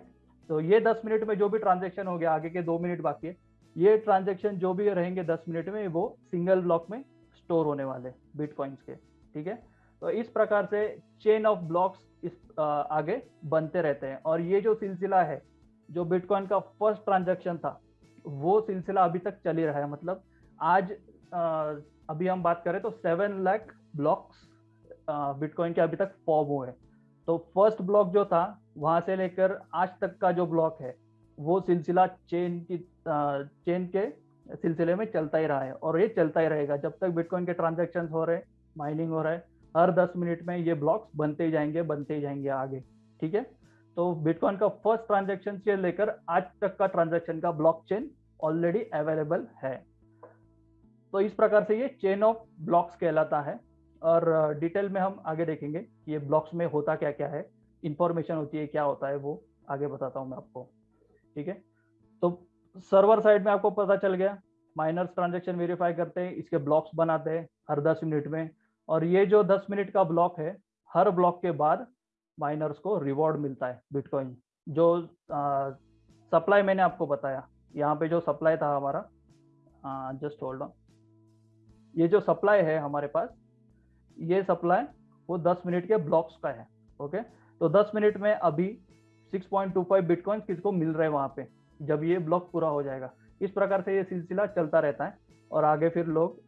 तो ये दस मिनट में जो भी ट्रांजेक्शन हो गया आगे के दो मिनट बाकी है ये ट्रांजेक्शन जो भी रहेंगे दस मिनट में वो सिंगल ब्लॉक में स्टोर होने वाले बिटकॉइंस के ठीक है? तो इस प्रकार से चेन ऑफ़ ब्लॉक्स इस आगे बनते रहते हैं। और ये जो सिलसिला है, जो बिटकॉइन का फ़र्स्ट ट्रांजेक्शन था, वो सिलसिला अभी तक चल ही रहा है। मतलब आज अभी हम बात करें तो सेवन लाख ब्लॉक्स बिटकॉइन के अभी तक फॉर्म हुए तो फ़र्स्ट ब्लॉक जो था, वहाँ से लेकर आज तक का जो ब्लॉक है, वो सिलसिला चेन की चेन के सिलसिले में चलता ही रहा है। और ये चलता ही रहेगा। जब तक बिटकॉइन के ट्रांजेक्शन हो रहे माइनिंग हो रहा है हर दस मिनट में ये ब्लॉक्स बनते ही जाएँगे, बनते ही जाएँगे आगे, ठीक है? तो बिटकॉइन का फ़र्स्ट ट्रांजेक्शन से लेकर आज तक का ट्रांजेक्शन का ब्लॉक चेन ऑलरेडी अवेलेबल है। तो इस प्रकार से ये चेन ऑफ़ ब्लॉक्स कहलाता है और डिटेल में हम आगे देखेंगे कि ये ब्लॉक्स में होता क्या क्या है इंफॉर्मेशन होती है, क्या होता है वो आगे बताता हूँ मैं आपको, ठीक है? तो सर्वर साइड में आपको पता चल गया माइनर्स ट्रांजेक्शन वेरीफाई करते हैं, इसके ब्लॉक्स बनाते हैं, हर दस मिनट में और ये जो दस मिनट का ब्लॉक है, हर ब्लॉक के बाद माइनर्स को रिवॉर्ड मिलता है बिटकॉइन। जो सप्लाई मैंने आपको बताया, यहाँ पे जो सप्लाई था हमारा जस्ट होल्ड ऑन ये जो सप्लाई है हमारे पास, ये सप्लाई वो 10 मिनट के ब्लॉक्स का है, ओके? तो 10 मिनट में अभी 6.25 बिटकॉइन किसको मिल रहे हैं वहाँ पे, जब ये ब्लॉक पूरा हो जाएगा। इस प्रकार से ये सिलसिला चलता रहता है। और आगे फिर लोग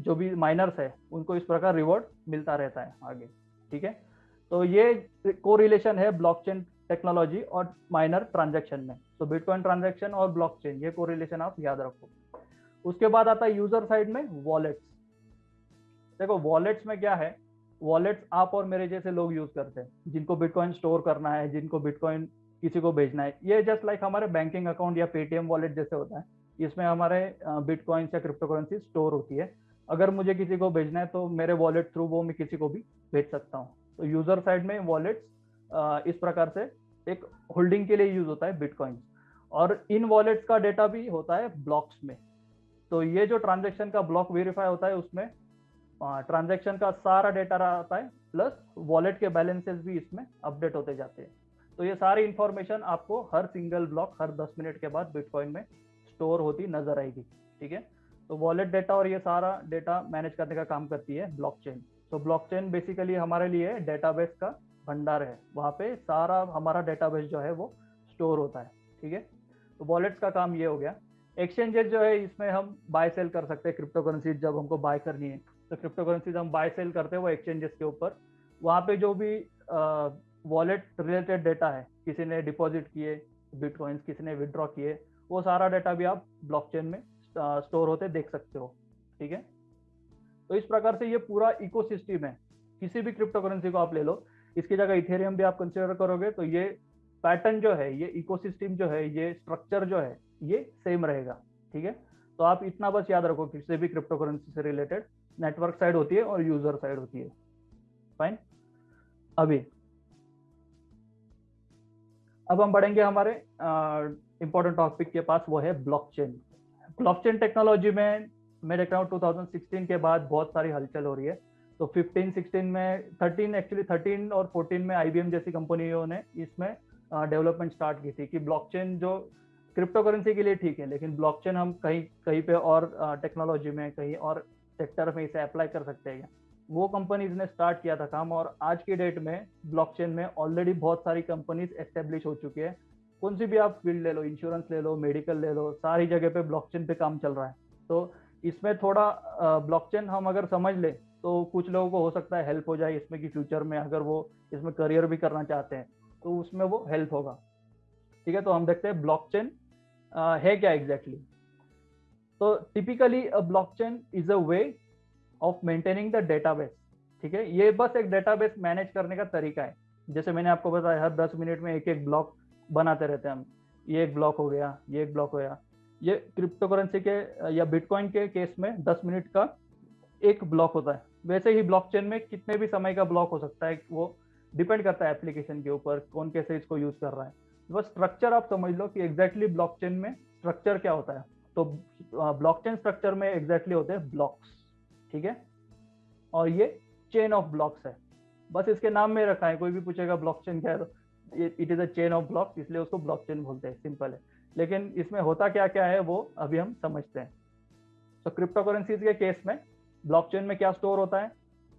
जो भी माइनर्स है, उनको इस प्रकार रिवॉर्ड मिलता रहता है आगे, ठीक है? तो ये को रिलेशन है ब्लॉकचेन टेक्नोलॉजी और माइनर ट्रांजेक्शन में। तो बिटकॉइन ट्रांजेक्शन और ब्लॉकचेन ये को रिलेशन आप याद रखो। उसके बाद आता है यूज़र साइड में वॉलेट्स देखो वॉलेट्स में क्या है? वॉलेट्स आप और मेरे जैसे लोग यूज़ करते हैं, जिनको बिटकॉइन स्टोर करना है, जिनको बिटकॉइन किसी को भेजना है। ये जस्ट लाइक हमारे बैंकिंग अकाउंट या पेटीएम वॉलेट जैसे होता है। इसमें हमारे बिटकॉइंस या क्रिप्टो करेंसी स्टोर होती है। अगर मुझे किसी को भेजना है तो मेरे वॉलेट थ्रू वो मैं किसी को भी भेज सकता हूँ। तो यूज़र साइड में वॉलेट्स इस प्रकार से एक होल्डिंग के लिए यूज़ होता है बिटकॉइन और इन वॉलेट्स का डेटा भी होता है ब्लॉक्स में। तो ये जो ट्रांजेक्शन का ब्लॉक वेरीफाई होता है उसमें ट्रांजेक्शन का सारा डेटा रहता है प्लस वॉलेट के बैलेंसेस भी इसमें अपडेट होते जाते हैं। तो ये सारी इंफॉर्मेशन आपको हर सिंगल ब्लॉक हर 10 मिनट के बाद बिटकॉइन में स्टोर होती नज़र आएगी, ठीक है? तो वॉलेट डेटा और ये सारा डेटा मैनेज करने का काम करती है ब्लॉकचेन तो ब्लॉकचेन बेसिकली हमारे लिए डेटाबेस का भंडार है। वहाँ पे सारा हमारा डेटाबेस जो है वो स्टोर होता है, ठीक है? तो वॉलेट्स का काम ये हो गया। एक्सचेंजेस जो है, इसमें हम बाय सेल कर सकते हैं। क्रिप्टो करेंसी जब हमको बाय करनी है तो क्रिप्टो करेंसीज हम बाय सेल करते हैं वो एक्सचेंजेस के ऊपर। वहाँ पे जो भी वॉलेट रिलेटेड डेटा है, किसी ने डिपॉजिट किए बिटकॉइंस किसी ने विदड्रॉ किए वो सारा डेटा भी आप ब्लॉकचेन में स्टोर होते देख सकते हो, ठीक है? तो इस प्रकार से ये पूरा इकोसिस्टम है। किसी भी क्रिप्टो करेंसी को आप ले लो, इसकी जगह इथेरियम भी आप कंसिडर करोगे तो ये पैटर्न जो है, ये इकोसिस्टम जो है, ये स्ट्रक्चर जो है, ये सेम रहेगा, ठीक है? तो आप इतना बस याद रखो, किसी भी क्रिप्टो करेंसी से रिलेटेड नेटवर्क साइड होती है और यूज़र साइड होती है। फाइन अभी, अब हम बढ़ेंगे हमारे इंपॉर्टेंट टॉपिक के पास वो है ब्लॉकचेन ब्लॉकचेन टेक्नोलॉजी में मैं देख रहा हूँ 2016 के बाद बहुत सारी हलचल हो रही है. तो 15 16 में 13 एक्चुअली 13 और 14 में आईबीएम जैसी कंपनियों ने इसमें डेवलपमेंट स्टार्ट की थी कि ब्लॉकचेन जो क्रिप्टो करेंसी के लिए ठीक है, लेकिन ब्लॉकचेन हम कहीं कहीं पे और टेक्नोलॉजी में, कहीं और सेक्टर में इसे अप्लाई कर सकते हैं. वो कंपनीज़ ने स्टार्ट किया था काम और आज की डेट में ब्लॉकचेन में ऑलरेडी बहुत सारी कंपनीज़ एस्टेब्लिश हो चुकी है. कौन सी भी आप फ़ील्ड ले लो इंश्योरेंस ले लो मेडिकल ले लो, सारी जगह पे ब्लॉकचेन पे काम चल रहा है। तो इसमें थोड़ा ब्लॉकचेन हम अगर समझ ले तो कुछ लोगों को हो सकता है हेल्प हो जाए इसमें कि फ्यूचर में अगर वो इसमें करियर भी करना चाहते हैं तो उसमें वो हेल्प होगा। ठीक है तो हम देखते हैं ब्लॉकचेन है क्या एग्जैक्टली? तो typically blockchain is a way of maintaining the database ठीक है, ये बस एक डेटाबेस मैनेज करने का तरीका है। जैसे मैंने आपको बताया, हर दस मिनट में एक एक ब्लॉक बनाते रहते हैं हम। ये एक ब्लॉक हो गया, ये एक ब्लॉक हो गया। ये क्रिप्टो करेंसी के, या बिटकॉइन के केस में दस मिनट का एक ब्लॉक होता है। वैसे ही ब्लॉकचेन में कितने भी समय का ब्लॉक हो सकता है, वो डिपेंड करता है एप्लीकेशन के ऊपर, कौन कैसे इसको यूज़ कर रहा है। बस स्ट्रक्चर आप समझ लो कि एग्जैक्टली ब्लॉकचेन में स्ट्रक्चर क्या होता है। तो ब्लॉकचेन स्ट्रक्चर में एग्जैक्टली होते हैं ब्लॉक्स ठीक है? और ये चेन ऑफ़ ब्लॉक्स है। बस इसके नाम में रखा है, कोई भी पूछेगा ब्लॉकचेन क्या है तो। It is a chain of block इसलिए उसको ब्लॉक चेन बोलते हैं सिंपल है। लेकिन इसमें होता क्या क्या है, वो अभी हम समझते हैं। तो क्रिप्टो करेंसीज के केस में ब्लॉकचेन में क्या स्टोर होता है?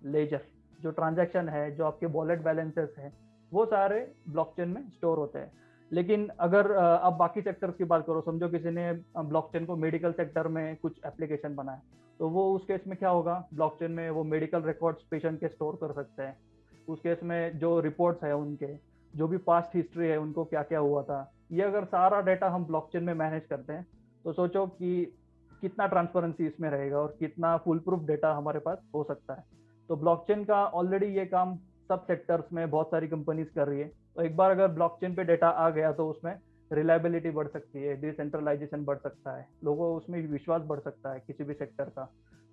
लेजर जो ट्रांजैक्शन है, जो आपके वॉलेट बैलेंसेस हैं, वो सारे ब्लॉकचेन में स्टोर होते हैं। लेकिन अगर आप बाकी सेक्टर्स की बात करो, समझो किसी ने ब्लॉकचेन को मेडिकल सेक्टर में कुछ एप्लीकेशन बनाया तो वो उस केस में क्या होगा? ब्लॉकचेन में वो मेडिकल रिकॉर्ड्स पेशेंट के स्टोर कर सकते हैं। उस केस में जो रिपोर्ट्स है उनके जो भी पास्ट हिस्ट्री है, उनको क्या क्या हुआ था, ये अगर सारा डाटा हम ब्लॉकचेन में मैनेज करते हैं तो सोचो कि कितना ट्रांसपेरेंसी इसमें रहेगा और कितना फुल प्रूफ डेटा हमारे पास हो सकता है। तो ब्लॉकचेन का ऑलरेडी ये काम सब सेक्टर्स में बहुत सारी कंपनीज़ कर रही है। तो एक बार अगर ब्लॉकचेन पे डेटा आ गया तो उसमें रिलायबिलिटी बढ़ सकती है डिसेंट्रलाइजेशन बढ़ सकता है, लोगों उसमें विश्वास बढ़ सकता है किसी भी सेक्टर का।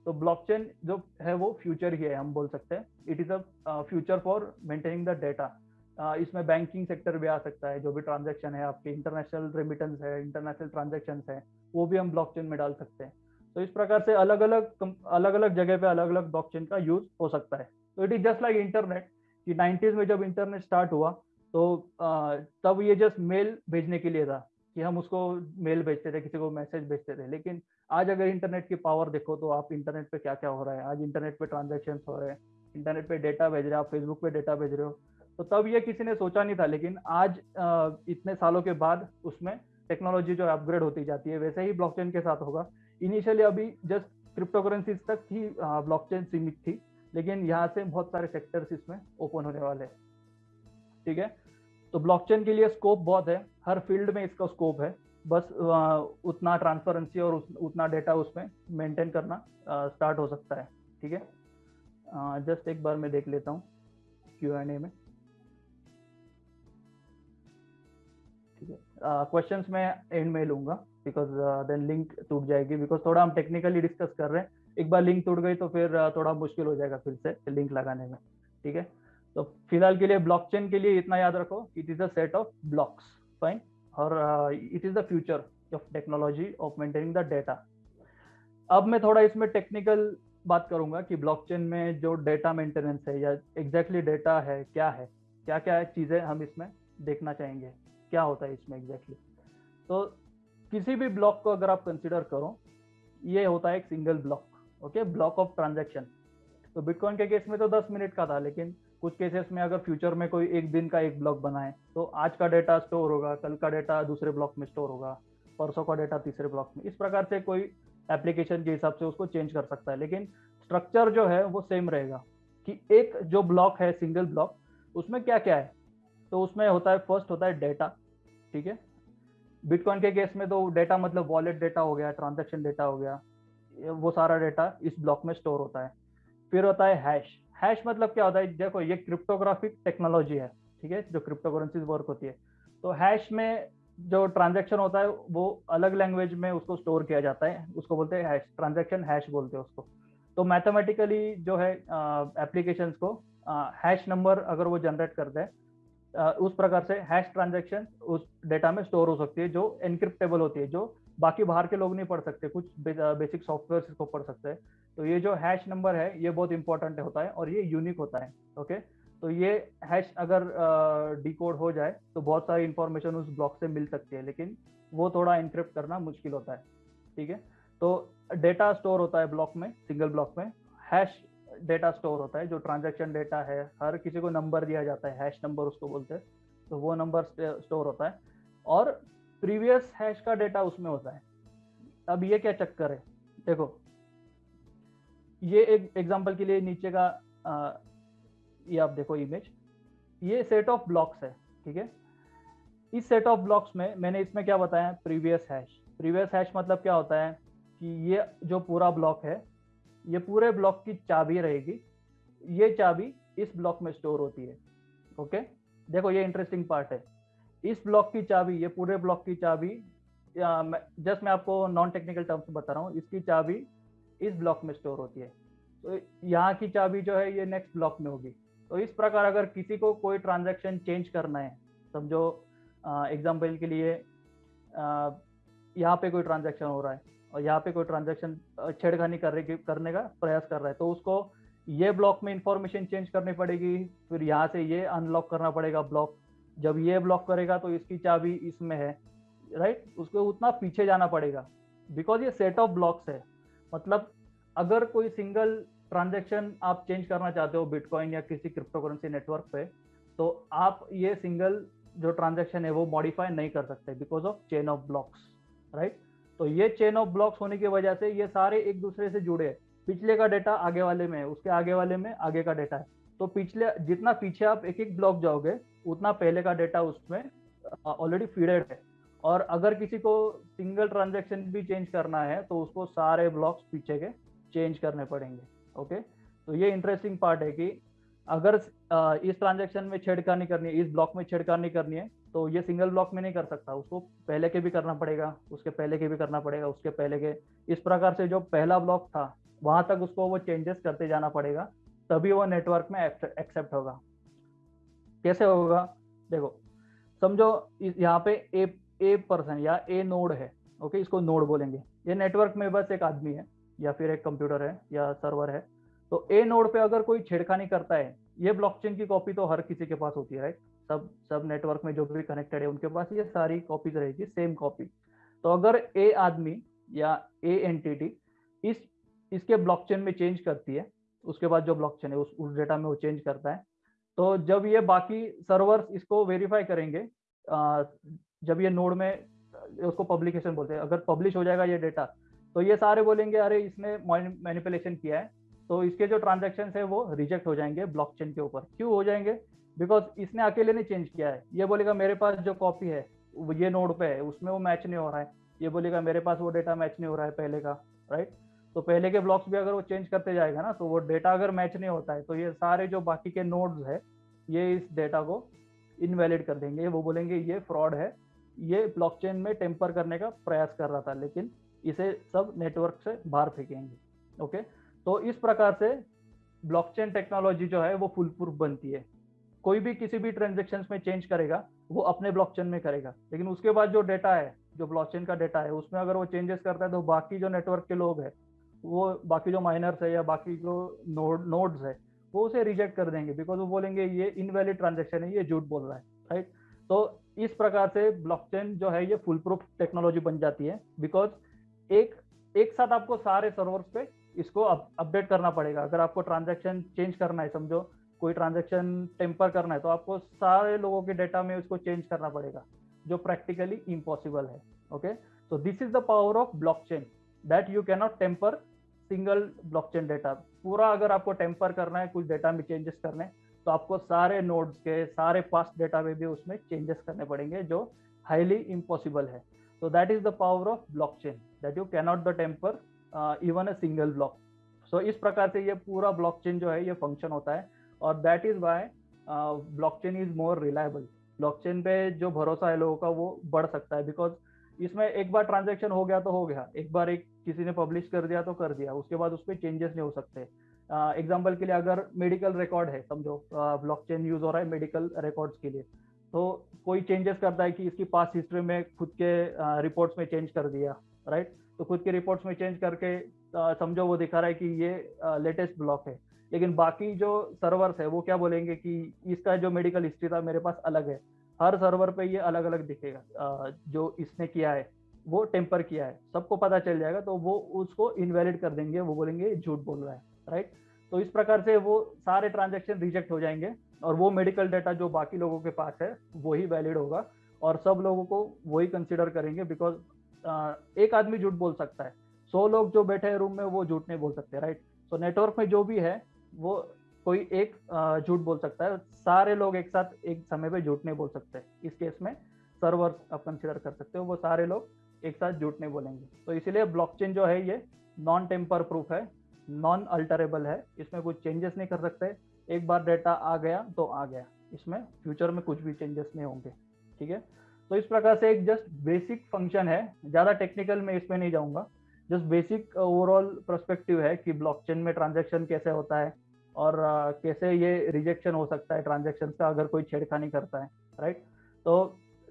तो ब्लॉकचेन जो है, वो फ्यूचर ही है, हम बोल सकते हैं। It is a future for maintaining the data इसमें बैंकिंग सेक्टर भी आ सकता है, जो भी ट्रांजेक्शन है, आपके इंटरनेशनल रेमिटेंस है इंटरनेशनल ट्रांजेक्शन है, वो भी हम ब्लॉकचेन में डाल सकते हैं। तो इस प्रकार से अलग अलग अलग अलग जगह पे अलग अलग ब्लॉकचेन का यूज़ हो सकता है। तो it is just like internet कि नाइन्टीज में जब इंटरनेट स्टार्ट हुआ तो तब ये जस्ट मेल भेजने के लिए था कि हम उसको मेल भेजते थे, किसी को मैसेज भेजते थे। लेकिन आज अगर इंटरनेट की पावर देखो तो आप इंटरनेट पे क्या क्या हो रहा है? आज इंटरनेट पे ट्रांजेक्शन हो रहे हैं इंटरनेट पे डेटा भेज रहे हो, आप फेसबुक पे डेटा भेज रहे हो तो तब ये किसी ने सोचा नहीं था, लेकिन आज इतने सालों के बाद उसमें टेक्नोलॉजी जो अपग्रेड होती जाती है, वैसे ही ब्लॉकचेन के साथ होगा। इनिशियली अभी जस्ट क्रिप्टो करेंसीज तक ही ब्लॉकचेन सीमित थी, लेकिन यहाँ से बहुत सारे सेक्टर्स इसमें ओपन होने वाले हैं। ठीक है? तो ब्लॉकचेन के लिए स्कोप बहुत है, हर फ़ील्ड में इसका स्कोप है। बस उतना ट्रांसपेरेंसी और उतना डेटा उसमें मेंटेन करना स्टार्ट हो सकता है। ठीक है? जस्ट एक बार मैं देख लेता हूँ क्यू एन ए में। है क्वेश्चंस मैं एंड में लूँगा बिकॉज़ देन लिंक टूट जाएगी बिकॉज़ थोड़ा हम टेक्निकली डिस्कस कर रहे हैं। एक बार लिंक टूट गई तो फिर थोड़ा मुश्किल हो जाएगा फिर से लिंक लगाने में। ठीक है? तो फ़िलहाल के लिए ब्लॉकचेन के लिए इतना याद रखो it is a set of blocks fine और it is the future of technology of maintaining the data अब मैं थोड़ा इसमें टेक्निकल बात करूँगा कि ब्लॉकचेन में जो डेटा मेंटेनेंस है, या एग्जैक्टली exactly डेटा है, क्या है? क्या क्या चीज़ें हम इसमें देखना चाहेंगे? क्या होता है इसमें एग्जैक्टली exactly? तो किसी भी ब्लॉक को अगर आप कंसिडर करो, ये होता है एक single block okay block of transaction तो बिटकॉइन के केस में तो 10 मिनट का था, लेकिन कुछ केसेस में अगर फ्यूचर में कोई एक दिन का एक ब्लॉक बनाए तो आज का डेटा स्टोर होगा, कल का डेटा दूसरे ब्लॉक में स्टोर होगा, परसों का डेटा तीसरे ब्लॉक में। इस प्रकार से कोई एप्लीकेशन के हिसाब से उसको चेंज कर सकता है, लेकिन स्ट्रक्चर जो है वो सेम रहेगा कि एक जो ब्लॉक है सिंगल ब्लॉक उसमें क्या क्या है? तो उसमें होता है फ़र्स्ट होता है डेटा ठीक है? बिटकॉइन के केस में तो डेटा मतलब वॉलेट डेटा हो गया ट्रांजेक्शन डेटा हो गया वो सारा डेटा इस ब्लॉक में स्टोर होता है। फिर होता है हैश हैश मतलब क्या होता है? देखो, ये क्रिप्टोग्राफिक टेक्नोलॉजी है, ठीक है? जो क्रिप्टो करेंसी वर्क होती है। तो हैश में जो ट्रांजेक्शन होता है, वो अलग लैंग्वेज में उसको स्टोर किया जाता है। उसको बोलते हैं हैश ट्रांजेक्शन हैश बोलते हैं उसको। तो मैथमेटिकली जो है एप्लीकेशंस को हैश नंबर अगर वो जनरेट करते हैं उस प्रकार से हैश ट्रांजेक्शन उस डेटा में स्टोर हो सकती है, जो एनक्रिप्टेबल होती है, जो बाकी बाहर के लोग नहीं पढ़ सकते, कुछ बेसिक सॉफ्टवेयर इसको पढ़ सकते हैं। तो ये जो हैश नंबर है, ये बहुत इंपॉर्टेंट होता है और ये यूनिक होता है ओके तो ये हैश अगर डिकोड हो जाए तो बहुत सारी इंफॉर्मेशन उस ब्लॉक से मिल सकती है, लेकिन वो थोड़ा इंक्रिप्ट करना मुश्किल होता है, ठीक है? तो डेटा स्टोर होता है ब्लॉक में सिंगल ब्लॉक में हैश डेटा स्टोर होता है जो ट्रांजेक्शन डेटा है हर किसी को नंबर दिया जाता है हैश नंबर उसको बोलते हैं तो वो नंबर स्टोर होता है। और प्रीवियस हैश का डेटा उसमें होता है। अब ये क्या चक्कर है? देखो ये एक एग्जांपल के लिए नीचे का आ, ये आप देखो इमेज ये सेट ऑफ़ ब्लॉक्स है ठीक है? इस सेट ऑफ़ ब्लॉक्स में मैंने इसमें क्या बताया? प्रीवियस हैश प्रीवियस हैश मतलब क्या होता है कि ये जो पूरा ब्लॉक है ये पूरे ब्लॉक की चाबी रहेगी। ये चाबी इस ब्लॉक में स्टोर होती है। ओके? देखो, ये इंटरेस्टिंग पार्ट है। इस ब्लॉक की चाबी, ये पूरे ब्लॉक की चाबी जस्ट मैं आपको नॉन टेक्निकल टर्म्स बता रहा हूँ, इसकी चाबी इस ब्लॉक में स्टोर होती है। तो यहाँ की चाबी जो है, ये नेक्स्ट ब्लॉक में होगी। तो इस प्रकार अगर किसी को कोई ट्रांजैक्शन चेंज करना है, समझो एग्ज़ाम्पल के लिए यहाँ पे कोई ट्रांजैक्शन हो रहा है। यहाँ पे कोई ट्रांजेक्शन छेड़खानी कर करने का प्रयास कर रहा है। तो उसको ये ब्लॉक में इंफॉर्मेशन चेंज करनी पड़ेगी, फिर यहाँ से ये अनलॉक करना पड़ेगा ब्लॉक जब ये ब्लॉक करेगा तो इसकी चाबी इसमें है राइट उसको उतना पीछे जाना पड़ेगा। बिकॉज़ ये सेट ऑफ़ ब्लॉक्स है। मतलब अगर कोई सिंगल ट्रांजेक्शन आप चेंज करना चाहते हो बिटकॉइन या किसी क्रिप्टो करेंसी नेटवर्क पे तो आप ये सिंगल जो ट्रांजेक्शन है वो मॉडिफाई नहीं कर सकते because of chain of blocks right तो ये चेन ऑफ़ ब्लॉक्स होने की वजह से ये सारे एक दूसरे से जुड़े हैं। पिछले का डेटा आगे वाले में है, उसके आगे वाले में आगे का डेटा है। तो पिछले, जितना पीछे आप एक एक ब्लॉक जाओगे, उतना पहले का डेटा उसमें ऑलरेडी फीडेड है। और अगर किसी को सिंगल ट्रांजेक्शन भी चेंज करना है तो उसको सारे ब्लॉक्स पीछे के चेंज करने पड़ेंगे ओके तो ये इंटरेस्टिंग पार्ट है कि अगर इस ट्रांजेक्शन में छेड़खानी करनी है, इस ब्लॉक में छेड़खानी करनी है तो ये सिंगल ब्लॉक में नहीं कर सकता। उसको पहले के भी करना पड़ेगा, उसके पहले के भी करना पड़ेगा, उसके पहले के। इस प्रकार से जो पहला ब्लॉक था, वहाँ तक उसको वो चेंजेस करते जाना पड़ेगा, तभी वो नेटवर्क में एक्सेप्ट होगा। कैसे होगा? देखो, समझो यहाँ पे ए ए पर्सन या ए नोड है ओके इसको नोड बोलेंगे। ये नेटवर्क में बस एक आदमी है, या फिर एक कंप्यूटर है, या सर्वर है। तो ए नोड पे अगर कोई छेड़खानी करता है, ये ब्लॉकचेन की कॉपी तो हर किसी के पास होती है राइट सब सब नेटवर्क में जो भी कनेक्टेड है, उनके पास ये सारी कॉपीज रहेगी सेम कॉपी तो अगर ए आदमी या ए एंटिटी इस, इसके ब्लॉकचेन में चेंज करती है, उसके बाद जो ब्लॉकचेन है, उस उस डेटा में वो चेंज करता है तो जब ये बाकी सर्वर्स इसको वेरीफाई करेंगे जब ये नोड में, उसको पब्लिकेशन बोलते हैं, अगर पब्लिश हो जाएगा ये डेटा तो ये सारे बोलेंगे, अरे, इसने मैनिपुलेशन किया है। तो इसके जो ट्रांजेक्शन है वो रिजेक्ट हो जाएँगे ब्लॉकचेन के ऊपर। क्यों हो जाएँगे? बिकॉज़ इसने अकेले ने चेंज किया है। ये बोलेगा, मेरे पास जो कॉपी है ये नोड पे है, उसमें वो मैच नहीं हो रहा है। ये बोलेगा, मेरे पास वो डेटा मैच नहीं हो रहा है पहले का राइट तो पहले के ब्लॉक्स भी अगर वो चेंज करते जाएगा ना तो वो डेटा अगर मैच नहीं होता है तो ये सारे जो बाकी के नोड्स है, ये इस डेटा को इनवैलिड कर देंगे। वो बोलेंगे, ये फ्रॉड है। ये ब्लॉकचेन में टेम्पर करने का प्रयास कर रहा था, लेकिन इसे सब नेटवर्क से बाहर फेंकेंगे। ओके तो इस प्रकार से ब्लॉकचेन टेक्नोलॉजी जो है, वो फुल प्रूफ बनती है। कोई भी किसी भी ट्रांजेक्शन में चेंज करेगा, वो अपने ब्लॉकचेन में करेगा। लेकिन उसके बाद जो डेटा है, जो ब्लॉकचेन का डेटा है, उसमें अगर वो चेंजेस करता है तो बाकी जो नेटवर्क के लोग हैं, वो बाकी जो माइनर्स है या बाकी जो नोड नोड्स है, वो उसे रिजेक्ट कर देंगे बिकॉज़ वो बोलेंगे, ये इनवैलिड ट्रांजेक्शन है, ये झूठ बोल रहा है राइट तो इस प्रकार से ब्लॉकचेन जो है, ये फुल प्रूफ टेक्नोलॉजी बन जाती है। बिकॉज़ एक एक साथ आपको सारे सर्वर्स पे इसको अपडेट करना पड़ेगा। अगर आपको ट्रांजेक्शन चेंज करना है, समझो, कोई ट्रांजेक्शन टेम्पर करना है तो आपको सारे लोगों के डेटा में उसको चेंज करना पड़ेगा, जो प्रैक्टिकली इम्पॉसिबल है okay so this is the power of blockchain that you cannot tamper single blockchain data पूरा अगर आपको टेम्पर करना है, कुछ डेटा में चेंजेस करने तो आपको सारे नोड्स के, सारे पास्ट डेटा में भी उसमें चेंजेस करने पड़ेंगे, जो हाईली इम्पॉसिबल है। So that is the power of blockchain, that you cannot the temper uh, a single block so इस प्रकार से ये पूरा blockchain जो है ये फ़ंक्शन होता है और that is why uh, is more reliable blockchain पे जो भरोसा है लोगों का वो बढ़ सकता है बिकॉज़ इसमें एक बार ट्रांजेक्शन हो गया तो हो गया। एक बार एक किसी ने पब्लिश कर दिया तो कर दिया। उसके बाद उस पर चेंजेस नहीं हो सकते। एग्ज़ाम्पल uh, के लिए अगर मेडिकल रिकॉर्ड है समझो ब्लॉकचेन यूज़ हो रहा है मेडिकल रिकॉर्ड्स के लिए तो कोई चेंजेस करता है कि इसकी पास हिस्ट्री में खुद के रिपोर्ट्स uh, में चेंज कर दिया राइट तो खुद के रिपोर्ट्स में चेंज करके समझो वो दिखा रहा है कि ये लेटेस्ट ब्लॉक है। लेकिन बाकी जो सर्वर्स है, वो क्या बोलेंगे कि इसका जो मेडिकल हिस्ट्री था मेरे पास अलग है। हर सर्वर पे ये अलग अलग दिखेगा जो इसने किया है, वो टेम्पर किया है। सबको पता चल जाएगा तो वो उसको इनवैलिड कर देंगे। वो बोलेंगे झूठ बोल रहा है राइट तो इस प्रकार से वो सारे ट्रांजेक्शन रिजेक्ट हो जाएँगे और वो मेडिकल डाटा जो बाकी लोगों के पास है वही वैलिड होगा और सब लोगों को वही कंसिडर करेंगे बिकॉज़ एक आदमी झूठ बोल सकता है। सौ लोग जो बैठे हैं रूम में, वो झूठ नहीं बोल सकते राइट सो नेटवर्क में जो भी है, वो कोई एक झूठ बोल सकता है। सारे लोग एक साथ एक समय पे झूठ नहीं बोल सकते। इस केस में सर्वर आप कंसिडर कर सकते हो, वो सारे लोग एक साथ झूठ नहीं बोलेंगे। तो इसीलिए ब्लॉकचेन जो है, ये नॉन टेम्पर प्रूफ है नॉन अल्टरेबल है। इसमें कुछ चेंजेस नहीं कर सकते। एक बार डेटा आ गया तो आ गया। इसमें फ्यूचर में कुछ भी चेंजेस नहीं होंगे। ठीक है? तो इस प्रकार से एक जस्ट बेसिक फ़ंक्शन है। ज़्यादा टेक्निकल में इसमें नहीं जाऊँगा। जस्ट बेसिक ओवरऑल परस्पेक्टिव है कि ब्लॉकचेन में ट्रांजेक्शन कैसे होता है और uh, कैसे ये रिजेक्शन हो सकता है ट्रांजेक्शन का अगर कोई छेड़खानी करता है राइट तो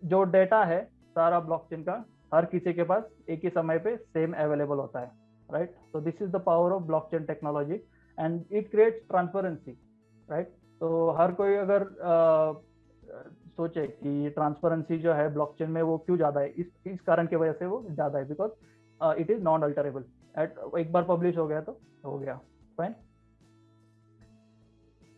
जो डेटा है सारा ब्लॉकचेन का हर किसी के पास एक ही समय पे सेम अवेलेबल होता है right so this is the power of blockchain technology and it creates transparency right तो हर कोई अगर आ, सोचे कि ट्रांसपेरेंसी जो है ब्लॉकचेन में वो क्यों ज़्यादा है? इस इस कारण की वजह से वो ज़्यादा है because it is non alterable at एक बार पब्लिश हो गया तो हो गया। फाइन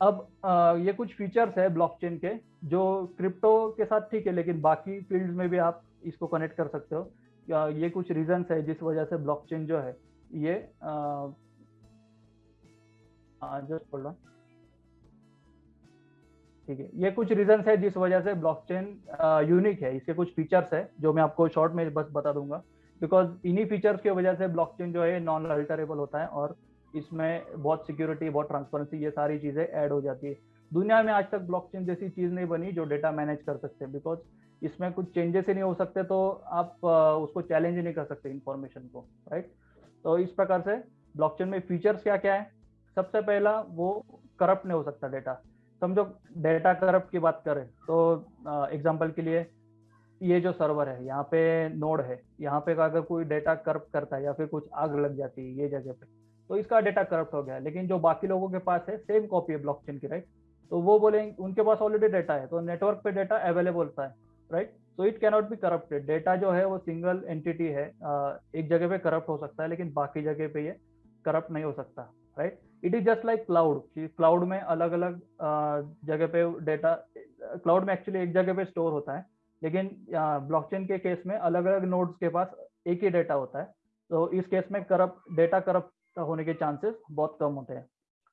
अब आ, ये कुछ फीचर्स है ब्लॉकचेन के जो क्रिप्टो के साथ ठीक है लेकिन बाकी फील्ड्स में भी आप इसको कनेक्ट कर सकते हो। ये कुछ रीजंस है जिस वजह से ब्लॉकचेन जो है ये जस्ट बोल रहा ठीक है। ये कुछ रीजन है जिस वजह से ब्लॉकचेन यूनिक है। इसके कुछ फीचर्स है जो मैं आपको शॉर्ट में बस बता दूँगा। बिकॉज़ इन्हीं फीचर्स की वजह से ब्लॉकचेन जो है नॉन अल्टरेबल होता है और इसमें बहुत सिक्योरिटी बहुत ट्रांसपेरेंसी ये सारी चीज़ें ऐड हो जाती है। दुनिया में आज तक ब्लॉकचेन जैसी चीज़ नहीं बनी जो डेटा मैनेज कर सकते हैं। बिकॉज़ इसमें कुछ चेंजेस ही नहीं हो सकते तो आप उसको चैलेंज नहीं कर सकते इन्फॉर्मेशन को राइट तो इस प्रकार से ब्लॉकचेन में फीचर्स क्या क्या है? सबसे पहला वो करप्ट नहीं हो सकता डेटा समझो, डेटा करप्ट की बात करें तो एग्जांपल के लिए ये जो सर्वर है, यहाँ पे नोड है, यहाँ पे अगर कोई डेटा करप्ट करता है या फिर कुछ आग लग जाती है ये जगह पे तो इसका डेटा करप्ट हो गया। लेकिन जो बाकी लोगों के पास है सेम कॉपी है ब्लॉकचेन की राइट तो वो बोलेंगे उनके पास ऑलरेडी डेटा है तो नेटवर्क पे डेटा अवेलेबल होता है राइट तो it cannot be corrupted data जो है, वो सिंगल एंटिटी है एक जगह पे करप्ट हो सकता है, लेकिन बाकी जगह पे ये करप्ट नहीं हो सकता right it is just like cloud कि क्लाउड में अलग अलग जगह पे डेटा क्लाउड में एक्चुअली एक जगह पे स्टोर होता है, लेकिन ब्लॉकचेन के केस में अलग अलग नोड्स के पास एक ही डेटा होता है। तो इस केस में करप्ट डेटा करप्ट होने के चांसेस बहुत कम होते हैं।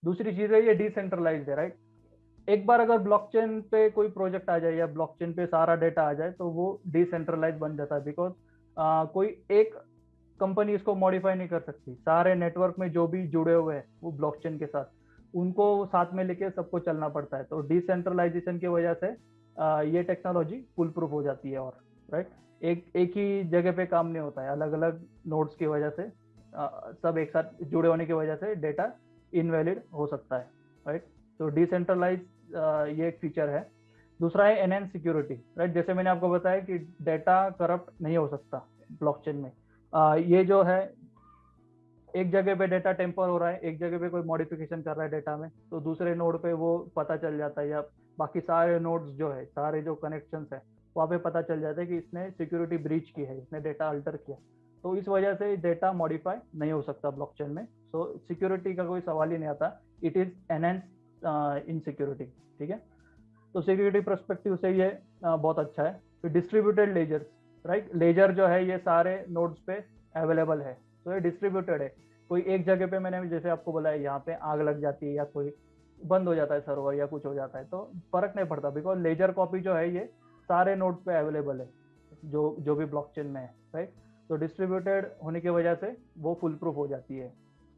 दूसरी चीज़ है ये डिसेंट्रलाइज है राइट एक बार अगर ब्लॉकचेन पे कोई प्रोजेक्ट आ जाए या ब्लॉकचेन पे सारा डेटा आ जाए तो वो डिसेंट्रलाइज बन जाता है बिकॉज़ कोई एक कंपनी इसको मॉडिफाई नहीं कर सकती। सारे नेटवर्क में जो भी जुड़े हुए हैं, वो ब्लॉकचेन के साथ। उनको साथ में लेके सबको चलना पड़ता है। तो डिसेंट्रलाइजेशन की वजह से ये टेक्नोलॉजी फुल प्रूफ हो जाती है और राइट एक एक ही जगह पे काम नहीं होता है। अलग अलग नोड्स की वजह से सब एक साथ जुड़े होने की वजह से डेटा इनवैलिड हो सकता है राइट तो डिसेंट्रलाइज ये एक फीचर है। दूसरा है एन सिक्योरिटी राइट जैसे मैंने आपको बताया कि डेटा करप्ट नहीं हो सकता ब्लॉकचेन में। आ, ये जो है एक जगह पे डेटा टेम्पर हो रहा है एक जगह पे कोई मॉडिफिकेशन कर रहा है डेटा में तो दूसरे नोड पे वो पता चल जाता है या बाकी सारे नोड्स जो है सारे जो कनेक्शन है वहाँ पे पता चल जाता है कि इसने सिक्योरिटी ब्रीच की है इसने डेटा अल्टर किया। तो इस वजह से डेटा मॉडिफाई नहीं हो सकता ब्लॉकचेन में। सो सिक्योरिटी का कोई सवाल ही नहीं आता। It is enhance in security ठीक है? तो सिक्योरिटी परस्पेक्टिव से ये बहुत अच्छा है। फिर डिस्ट्रीब्यूटेड लेजर राइट लेजर जो है ये सारे नोड्स पे अवेलेबल है। तो ये डिस्ट्रीब्यूटेड है। कोई एक जगह पे मैंने जैसे आपको बोला यहाँ पे आग लग जाती है या कोई बंद हो जाता है सर्वर या कुछ हो जाता है तो फ़र्क नहीं पड़ता। बिकॉज़ लेजर कॉपी जो है ये सारे नोड्स पे अवेलेबल है जो जो भी ब्लॉकचेन में है राइट तो डिस्ट्रीब्यूटेड होने की वजह से वो फुल प्रूफ हो जाती है।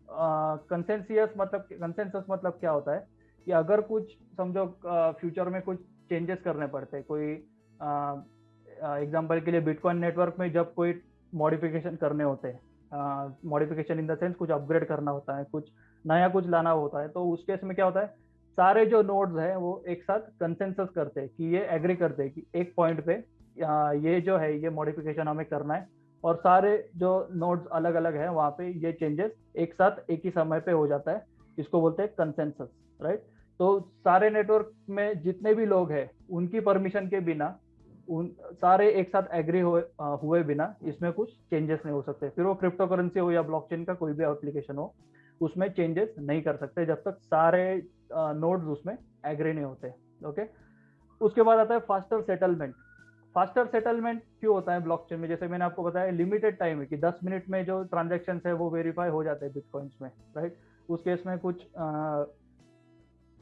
कंसेंसियस uh, मतलब कंसेंसस मतलब क्या होता है कि अगर कुछ समझो फ्यूचर uh, में कुछ चेंजेस करने पड़ते कोई एग्जांपल के लिए बिटकॉइन नेटवर्क में जब कोई मॉडिफिकेशन करने होते हैं मॉडिफिकेशन इन द सेंस कुछ अपग्रेड करना होता है, कुछ नया कुछ लाना होता है तो उस केस में क्या होता है, सारे जो नोड्स हैं वो एक साथ कंसेंसस करते हैं कि ये एग्री करते हैं कि एक पॉइंट पे ये जो है, ये मॉडिफिकेशन हमें करना है और सारे जो नोड्स अलग अलग हैं वहाँ पे ये चेंजेस एक साथ एक ही समय पे हो जाता है इसको बोलते हैं कंसेंसस राइट तो सारे नेटवर्क में जितने भी लोग हैं, उनकी परमिशन के बिना उन सारे एक साथ एग्री हुए हुए बिना इसमें कुछ चेंजेस नहीं हो सकते। फिर वो क्रिप्टो करेंसी हो या ब्लॉकचेन का कोई भी एप्लीकेशन हो, उसमें चेंजेस नहीं कर सकते जब तक सारे नोड्स उसमें एग्री नहीं होते ओके उसके बाद आता है फास्टर सेटलमेंट फास्टर सेटलमेंट क्यों होता है ब्लॉकचेन में? जैसे मैंने आपको बताया लिमिटेड टाइम है कि 10 मिनट में जो ट्रांजेक्शन है वो वेरीफाई हो जाते हैं बिटकॉइंस में राइट उस केस में कुछ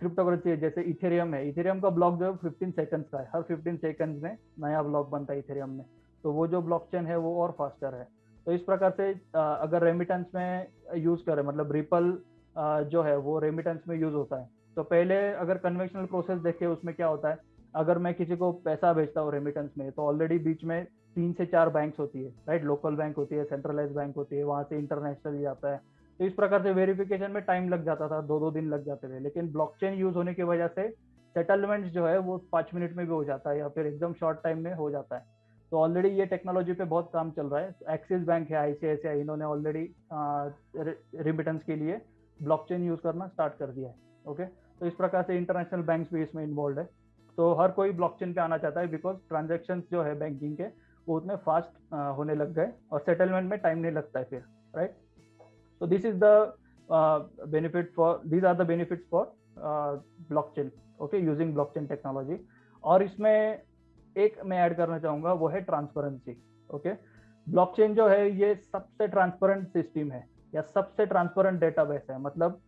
क्रिप्टो करेंसी है, जैसे इथेरियम है। इथेरियम का ब्लॉक जो है फिफ्टीन सेकंड्स का है। हर फिफ्टीन सेकंड्स में नया ब्लॉक बनता है इथेरियम में। तो वो जो ब्लॉकचेन है, वो और फास्टर है। तो इस प्रकार से अगर रेमिटेंस में यूज़ करें मतलब रिपल जो है, वो रेमिटेंस में यूज़ होता है। तो पहले अगर कन्वेंशनल प्रोसेस देखे, उसमें क्या होता है? अगर मैं किसी को पैसा भेजता हूँ रेमिटेंस में तो ऑलरेडी बीच में तीन से चार बैंक्स होती है राइट लोकल बैंक होती है सेंट्रलाइज बैंक होती है, वहाँ से इंटरनेशनल जाता है। तो इस प्रकार से वेरिफिकेशन में टाइम लग जाता था दो दो दिन लग जाते थे। लेकिन ब्लॉकचेन यूज़ होने की वजह से सेटलमेंट जो है, वो पाँच मिनट में भी हो जाता है या फिर एकदम शॉर्ट टाइम में हो जाता है। तो ऑलरेडी ये टेक्नोलॉजी पे बहुत काम चल रहा है। एक्सिस बैंक है आईसीआईसीआई इन्होंने ऑलरेडी रिमिटेंस के लिए ब्लॉकचेन यूज़ करना स्टार्ट कर दिया है। ओके तो इस प्रकार से इंटरनेशनल बैंक्स भी इसमें इन्वॉल्व है। तो हर कोई ब्लॉकचेन पे आना चाहता है बिकॉज़ ट्रांजेक्शन जो है बैंकिंग के, वो उतने फास्ट होने लग गए और सेटलमेंट में टाइम नहीं लगता है फिर right So this is the uh, benefit for these are the benefits for uh, blockchain. Okay, using blockchain technology. और इसमें एक मैं ऐड करना चाहूँगा वो है ट्रांसपेरेंसी ओके ब्लॉकचेन जो है ये सबसे ट्रांसपेरेंट सिस्टम है या सबसे ट्रांसपेरेंट डेटाबेस है मतलब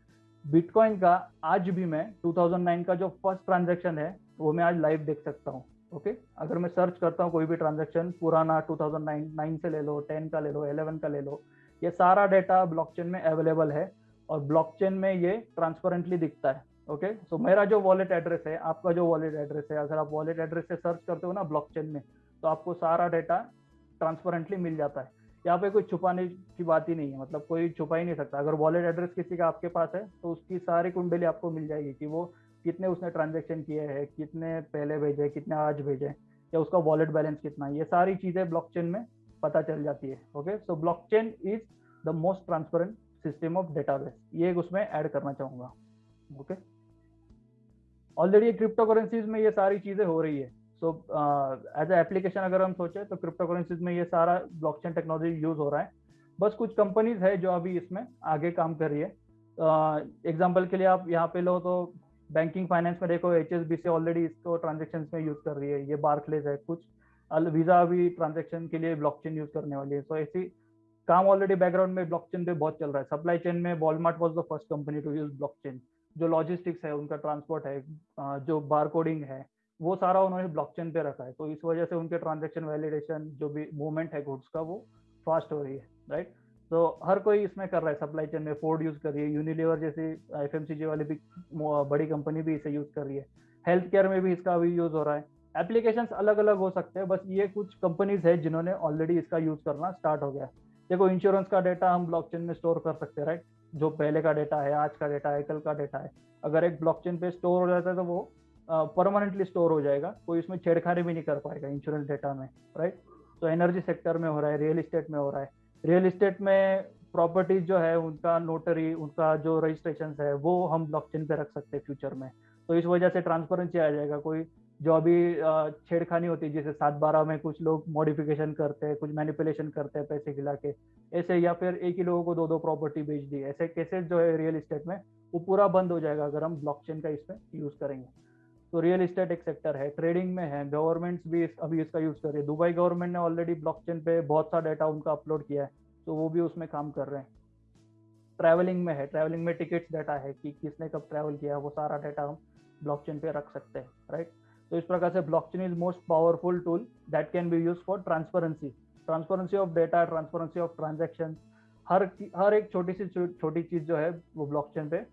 बिटकॉइन का आज भी मैं 2009 का जो फ़र्स्ट ट्रांजेक्शन है वो मैं आज लाइव देख सकता हूँ ओके अगर मैं सर्च करता हूँ कोई भी ट्रांजेक्शन पुराना 2009 9 से ले लो 10 का ले लो 11 का ले लो ये सारा डेटा ब्लॉकचेन में अवेलेबल है और ब्लॉकचेन में ये ट्रांसपेरेंटली दिखता है ओके okay? सो so, मेरा जो वॉलेट एड्रेस है आपका जो वॉलेट एड्रेस है अगर आप वॉलेट एड्रेस से सर्च करते हो ना ब्लॉकचेन में तो आपको सारा डेटा ट्रांसपेरेंटली मिल जाता है। यहाँ पे कोई छुपाने की बात ही नहीं है मतलब कोई छुपा ही नहीं सकता। अगर वॉलेट एड्रेस किसी का आपके पास है तो उसकी सारी कुंडली आपको मिल जाएगी कि वो कितने उसने ट्रांजेक्शन किए हैं कितने पहले भेजे कितने आज भेजे या उसका वॉलेट बैलेंस कितना है। ये सारी चीज़ें ब्लॉकचेन में पता चल जाती है okay so blockchain is the most transparent system of database ये उसमें ऐड करना चाहूँगा ओके ऑलरेडी क्रिप्टो करेंसीज में ये सारी चीज़ें हो रही है। सो एज एप्लीकेशन अगर हम सोचे तो क्रिप्टो करेंसीज में ये सारा ब्लॉकचेन टेक्नोलॉजी यूज़ हो रहा है। बस कुछ कंपनीज़ है जो अभी इसमें आगे काम कर रही है। एग्ज़ाम्पल uh, के लिए आप यहाँ पे लो तो बैंकिंग फाइनेंस में देखो एच ऑलरेडी इसको ट्रांजेक्शन में यूज़ कर रही है। ये बार्कलेज है कुछ वीज़ा भी ट्रांजेक्शन के लिए ब्लॉकचेन यूज़ करने वाली है। सो so, ऐसी काम ऑलरेडी बैकग्राउंड में ब्लॉकचेन पे बहुत चल रहा है। सप्लाई चेन में Walmart was the first company to use blockchain जो लॉजिस्टिक्स है उनका ट्रांसपोर्ट है जो बार कोडिंग है वो सारा उन्होंने ब्लॉकचेन पे रखा है। तो इस वजह से उनके ट्रांजेक्शन वैलिडेशन जो भी मूवमेंट है गुड्स का वो फास्ट हो रही है राइट तो हर कोई इसमें कर रहा है सप्लाई चेन में। फोर्ड यूज़ कर रही है यूनिलीवर जैसी एफएमसीजी वाली भी बड़ी कंपनी भी इसे यूज़ कर रही है। हेल्थ केयर में भी इसका अभी यूज़ हो रहा है। एप्लीकेशंस अलग अलग हो सकते हैं, बस ये कुछ कंपनीज़ है जिन्होंने ऑलरेडी इसका यूज़ करना स्टार्ट हो गया। देखो इंश्योरेंस का डेटा हम ब्लॉकचेन में स्टोर कर सकते हैं राइट जो पहले का डेटा है, आज का डेटा है, कल का डेटा है। अगर एक ब्लॉकचेन पे स्टोर हो जाता है तो वो परमानेंटली स्टोर हो जाएगा। कोई इसमें छेड़खानी भी नहीं कर पाएगा इंश्योरेंस डेटा में राइट तो एनर्जी सेक्टर में हो रहा है रियल इस्टेट में हो रहा है। रियल इस्टेट में प्रॉपर्टीज़ जो है, उनका नोटरी उनका जो रजिस्ट्रेशन है, वो हम ब्लॉकचेन पे रख सकते हैं फ्यूचर में। तो इस वजह से ट्रांसपेरेंसी आ जाएगा। कोई जो अभी छेड़खानी होती है जैसे सात बारह में कुछ लोग मॉडिफिकेशन करते हैं कुछ मैनिपुलेशन करते हैं पैसे खिला के ऐसे या फिर एक ही लोगों को दो दो प्रॉपर्टी बेच दी ऐसे केसेस जो है रियल इस्टेट में वो पूरा बंद हो जाएगा अगर हम ब्लॉकचेन का इसमें यूज़ करेंगे। तो रियल इस्टेट एक सेक्टर है ट्रेडिंग में है गवर्नमेंट्स भी इस, अभी इसका यूज़ कर रही है। दुबई गवर्नमेंट ने ऑलरेडी ब्लॉकचेन पे बहुत सा डाटा उनका अपलोड किया है तो वो भी उसमें काम कर रहे हैं। ट्रैवलिंग में है ट्रैवलिंग में टिकट्स डाटा है कि किसने कब ट्रैवल किया वो सारा डाटा हम ब्लॉकचेन पे रख सकते हैं राइट तो इस प्रकार से blockchain is most powerful tool that can be use for transparency transparency of data transparency of transaction हर हर एक छोटी सी छोटी चीज़ जो है, वो ब्लॉकचेन पे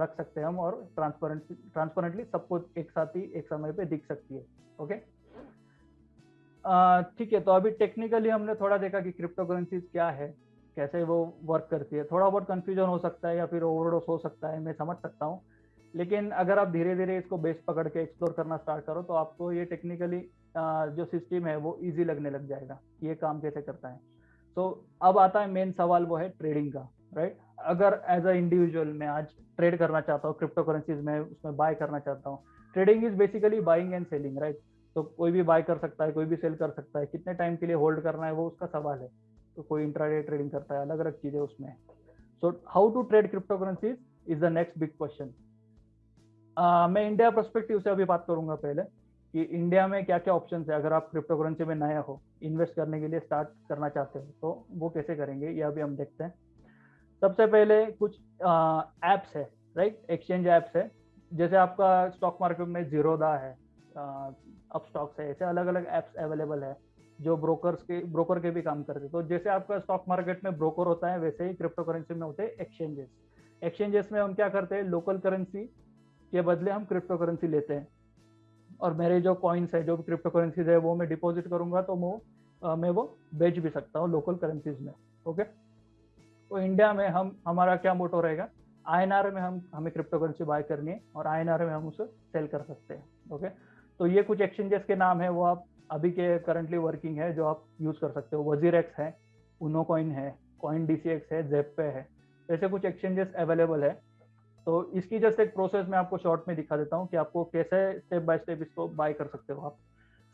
रख सकते हैं हम और ट्रांसपेरेंट ट्रांसपेरेंटली सबको एक साथ ही, एक समय पे दिख सकती है ओके ठीक है तो अभी टेक्निकली हमने थोड़ा देखा कि क्रिप्टो करेंसीज क्या है, कैसे वो वर्क करती है। थोड़ा बहुत कंफ्यूजन हो सकता है या फिर ओवरडोस हो सकता है, मैं समझ सकता हूँ। लेकिन अगर आप धीरे धीरे इसको बेस पकड़ के एक्सप्लोर करना स्टार्ट करो तो आपको ये टेक्निकली जो सिस्टम है, वो इजी लगने लग जाएगा ये काम कैसे करता है। तो अब आता है मेन सवाल वो है ट्रेडिंग का राइट अगर एज अ इंडिविजुअल मैं आज ट्रेड करना चाहता हूँ क्रिप्टो करेंसीज में उसमें बाय करना चाहता हूँ trading is basically buying and selling right तो कोई भी बाय कर सकता है, कोई भी सेल कर सकता है, कितने टाइम के लिए होल्ड करना है, वो उसका सवाल है। तो कोई इंट्राडे ट्रेडिंग करता है अलग अलग चीज़ें उसमें so how to trade crypto currencies is the next big question मैं इंडिया परस्पेक्टिव से अभी बात करूँगा पहले कि इंडिया में क्या क्या ऑप्शन है। अगर आप क्रिप्टो करेंसी में नया हो इन्वेस्ट करने के लिए स्टार्ट करना चाहते हो तो वो कैसे करेंगे, ये अभी हम देखते हैं। सबसे पहले कुछ ऐप्स है राइट एक्सचेंज ऐप्स है। जैसे आपका स्टॉक मार्केट में जीरोदा है अप स्टॉक्स है, ऐसे अलग अलग ऐप्स अवेलेबल है, जो ब्रोकर्स के ब्रोकर के भी काम करते हैं। तो जैसे आपका स्टॉक मार्केट में ब्रोकर होता है, वैसे ही क्रिप्टो करेंसी में होते हैं एक्सचेंजेस एक्सचेंजेस में हम क्या करते हैं? लोकल करेंसी के बदले हम क्रिप्टो करेंसी लेते हैं। और मेरे जो कॉइन्स है, जो भी क्रिप्टो करेंसीज है, वो मैं डिपॉजिट करूँगा तो वो मैं वो बेच भी सकता हूँ लोकल करेंसीज में ओके तो इंडिया में हम, हमारा क्या मोटो रहेगा? आईएनआर में हम, हमें क्रिप्टो करेंसी बाय करनी है और आईएनआर में हम उसे सेल कर सकते हैं ओके तो ये कुछ एक्सचेंजेस के नाम है, वो आप अभी के करंटली वर्किंग है, जो आप यूज़ कर सकते हो। वज़ीर एक्स है उनो कॉइन है कॉइन डीसीएक्स है जेप है, ऐसे कुछ एक्सचेंजेस अवेलेबल है। तो इसकी जस्ट एक प्रोसेस मैं आपको शॉर्ट में दिखा देता हूँ कि आपको कैसे स्टेप बाय स्टेप इसको बाय कर सकते हो आप।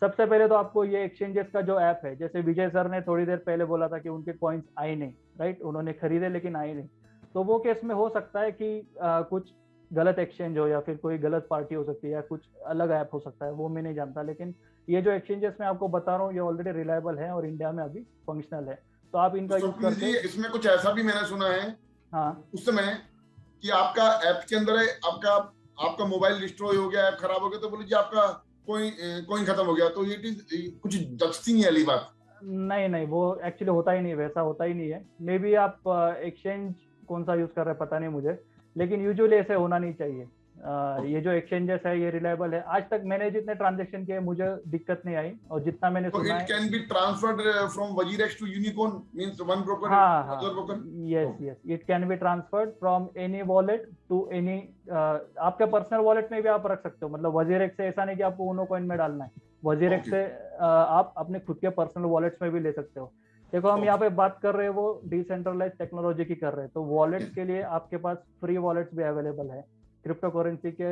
सबसे पहले तो आपको ये एक्सचेंजेस का जो ऐप है जैसे विजय सर ने थोड़ी देर पहले बोला था कि उनके कॉइन्स आए नहीं राइट उन्होंने खरीदे लेकिन आए नहीं। तो वो केस में हो सकता है कि आ, कुछ गलत एक्सचेंज हो या फिर कोई गलत पार्टी हो सकती है या कुछ अलग ऐप हो सकता है वो मैं नहीं जानता। लेकिन ये जो एक्सचेंजेस मैं आपको बता रहा हूँ ये ऑलरेडी रिलायबल है और इंडिया में अभी फंक्शनल है। तो आप इनका यूज़ करते हैं इसमें कुछ ऐसा भी मैंने सुना है हाँ। उस समय कि आपका ऐप के अंदर है, आपका आपका मोबाइल डिस्ट्रॉय हो गया, ऐप खराब हो गया तो बोले जी आपका कोई कोई खत्म हो गया। तो ये कुछ दक्षती नहीं अली बात। नहीं नहीं, वो एक्चुअली होता ही नहीं वैसा होता ही नहीं है। मे बी आप एक्सचेंज कौन सा यूज़ कर रहे हैं, पता नहीं मुझे। लेकिन यूजुअली ऐसे होना नहीं चाहिए। ये जो एक्सचेंजेस है ये रिलायबल है। आज तक मैंने जितने ट्रांजेक्शन किए मुझे दिक्कत नहीं आई। और जितना मैंने so सुना from Wajirex to Unicorn means one broker हाँ हाँ। broker? Yes yes. It can be transferred from any wallet to any uh, आपके पर्सनल वॉलेट में भी आप रख सकते हो। मतलब वजीरेक्स से ऐसा नहीं कि आपको उनो कॉइन में डालना है। WazirX okay. से uh, आप अपने खुद के पर्सनल वॉलेट्स में भी ले सकते हो। देखो हम यहाँ पे बात कर रहे हैं वो डिसेंट्रलाइज टेक्नोलॉजी की कर रहे हैं। तो वॉलेट्स के लिए आपके पास फ्री वॉलेट्स भी अवेलेबल है। क्रिप्टो करेंसी के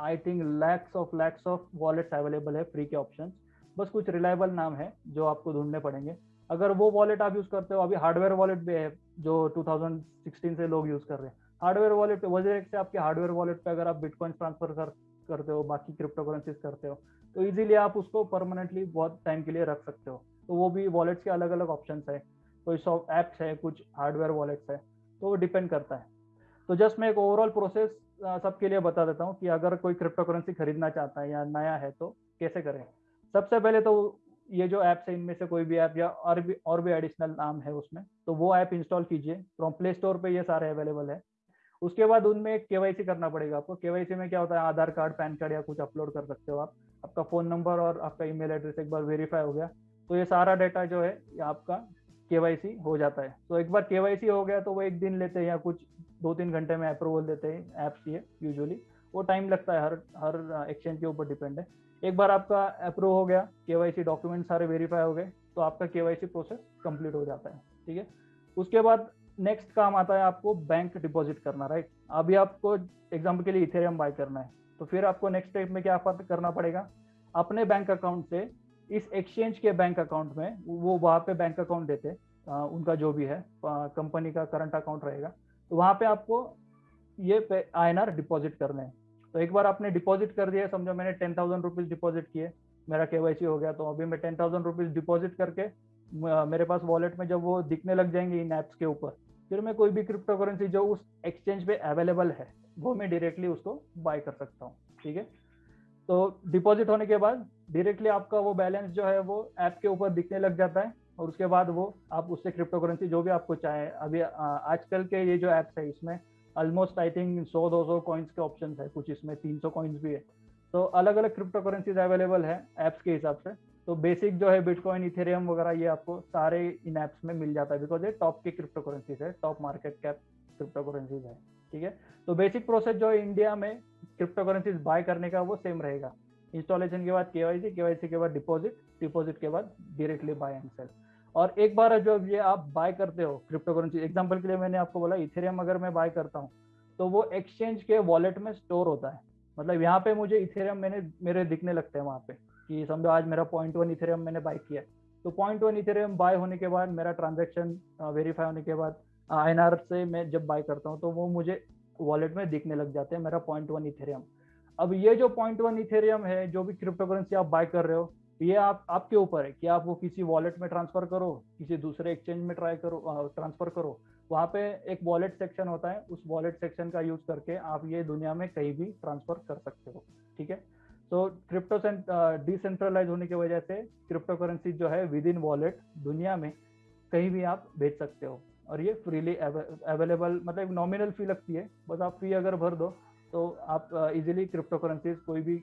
I think lakhs of lakhs of wallets available है फ्री के ऑप्शन बस कुछ रिलायबल नाम है जो आपको ढूँढने पड़ेंगे। अगर वो वॉलेट आप यूज़ करते हो, अभी हार्डवेयर वॉलेट भी है जो 2016 से लोग यूज़ कर रहे हैं। हार्डवेयर वॉलेट वजह से आपके हार्डवेयर वॉलेट पे अगर आप बिटकॉइन ट्रांसफ़र कर, करते हो, बाकी क्रिप्टो करेंसीज करते हो तो इजीली आप उसको परमानेंटली बहुत टाइम के लिए रख सकते हो। तो वो भी वॉलेट्स के अलग अलग ऑप्शन है। कोई सॉफ्ट एप्स है, कुछ हार्डवेयर वॉलेट्स है तो वो डिपेंड करता है। तो जस्ट मैं एक ओवरऑल प्रोसेस सबके लिए बता देता हूँ कि अगर कोई क्रिप्टो करेंसी खरीदना चाहता है या नया है तो कैसे करें? सबसे पहले तो ये जो ऐप है, इनमें से कोई भी ऐप या और भी और भी एडिशनल नाम है उसमें तो वो ऐप इंस्टॉल कीजिए। फ्रॉम प्ले स्टोर पे ये सारे अवेलेबल है। उसके बाद उनमें के करना पड़ेगा आपको। के में क्या होता है? आधार कार्ड, पैन कार्ड या कुछ अपलोड कर सकते हो आप। आपका फ़ोन नंबर और आपका ईमेल एड्रेस एक बार वेरीफाई हो गया तो ये सारा डाटा जो है आपका के हो जाता है। तो एक बार के हो गया तो वो एक दिन लेते हैं या कुछ दो तीन घंटे में अप्रूवल देते हैं ऐप्स ये यूजुअली वो टाइम लगता है हर हर एक्सचेंज के ऊपर डिपेंड है। एक बार आपका अप्रूव हो गया के डॉक्यूमेंट सारे वेरीफाई हो गए तो आपका के प्रोसेस कंप्लीट हो जाता है ठीक है? उसके बाद नेक्स्ट काम आता है आपको बैंक डिपॉजिट करना राइट अभी आपको एग्ज़ाम्पल के लिए इथेरियम बाय करना है तो फिर आपको नेक्स्ट स्टेप में क्या करना पड़ेगा? अपने बैंक अकाउंट से इस एक्सचेंज के बैंक अकाउंट में वो वहाँ पे बैंक अकाउंट देते आ, उनका जो भी है कंपनी का करंट अकाउंट रहेगा। तो वहाँ पे आपको ये आई डिपॉजिट करने हैं। तो एक बार आपने डिपॉजिट कर दिया, समझो मैंने टेन थाउज़ेंड रुपीज़ डिपॉजिट किए, मेरा के हो गया तो अभी मैं टेन थाउज़ेंड रुपीज़ डिपॉजिट करके मेरे पास वॉलेट में जब वो दिखने लग जाएँगे इन ऐप्स के ऊपर, फिर मैं कोई भी क्रिप्टो करेंसी जो उस एक्सचेंज पे अवेलेबल है, वो मैं डायरेक्टली उसको बाय कर सकता हूँ, ठीक है? तो डिपॉजिट होने के बाद डायरेक्टली आपका वो बैलेंस जो है वो ऐप के ऊपर दिखने लग जाता है। और उसके बाद वो आप उससे क्रिप्टो करेंसी जो भी आपको चाहे, अभी आजकल के ये जो ऐप्स है, इसमें ऑलमोस्ट आई थिंक सौ, दो सौ कॉइन्स के ऑप्शन है, कुछ इसमें तीन सौ कॉइन्स भी है। तो अलग अलग क्रिप्टो करेंसीज अवेलेबल है ऐप्स के हिसाब से। तो बेसिक जो है बिटकॉइन इथेरियम वगैरह, ये आपको सारे इन ऐप्स में मिल जाता है बिकॉज़ ये टॉप की क्रिप्टो करेंसीज है top market cap crypto currencies है, ठीक है? तो बेसिक प्रोसेस जो है इंडिया में क्रिप्टो करेंसीज बाय करने का वो सेम रहेगा। इंस्टॉलेशन के बाद केवाईसी केवाईसी के बाद डिपॉजिट डिपॉजिट के बाद डायरेक्टली बाय एंड सेल और एक बार जो ये आप बाय करते हो क्रिप्टो करेंसी एग्ज़ाम्पल के लिए मैंने आपको बोला इथेरियम अगर मैं बाय करता हूँ तो वो एक्सचेंज के वॉलेट में स्टोर होता है। मतलब यहाँ पे मुझे इथेरियम मैंने, मेरे दिखने लगते हैं वहाँ पे कि समझो आज मेरा पॉइंट वन इथेरियम मैंने बाय किया तो पॉइंट वन इथेरियम बाय होने के बाद, मेरा ट्रांजेक्शन वेरीफाई होने के बाद आई से मैं जब बाय करता हूँ तो वो मुझे वॉलेट में दिखने लग जाते हैं, मेरा पॉइंट वन इथेरियम अब ये जो पॉइंट वन इथेरियम है, जो भी क्रिप्टो करेंसी आप बाय कर रहे हो, ये आप, आपके ऊपर है कि आप वो किसी वॉलेट में ट्रांसफ़र करो, किसी दूसरे एक्सचेंज में ट्राई करो ट्रांसफ़र करो। वहाँ पे एक वॉलेट सेक्शन होता है, उस वॉलेट सेक्शन का यूज़ करके आप ये दुनिया में कहीं भी ट्रांसफ़र कर सकते हो, ठीक है? तो क्रिप्टो डिसेंट्रलाइज होने की वजह से क्रिप्टो करेंसी जो है विद इन वॉलेट दुनिया में कहीं भी आप भेज सकते हो। और ये फ्रीली अवेलेबल मतलब नॉमिनल फ़ी लगती है, बस आप फ़ी अगर भर दो तो आप इजीली क्रिप्टो करेंसीज कोई भी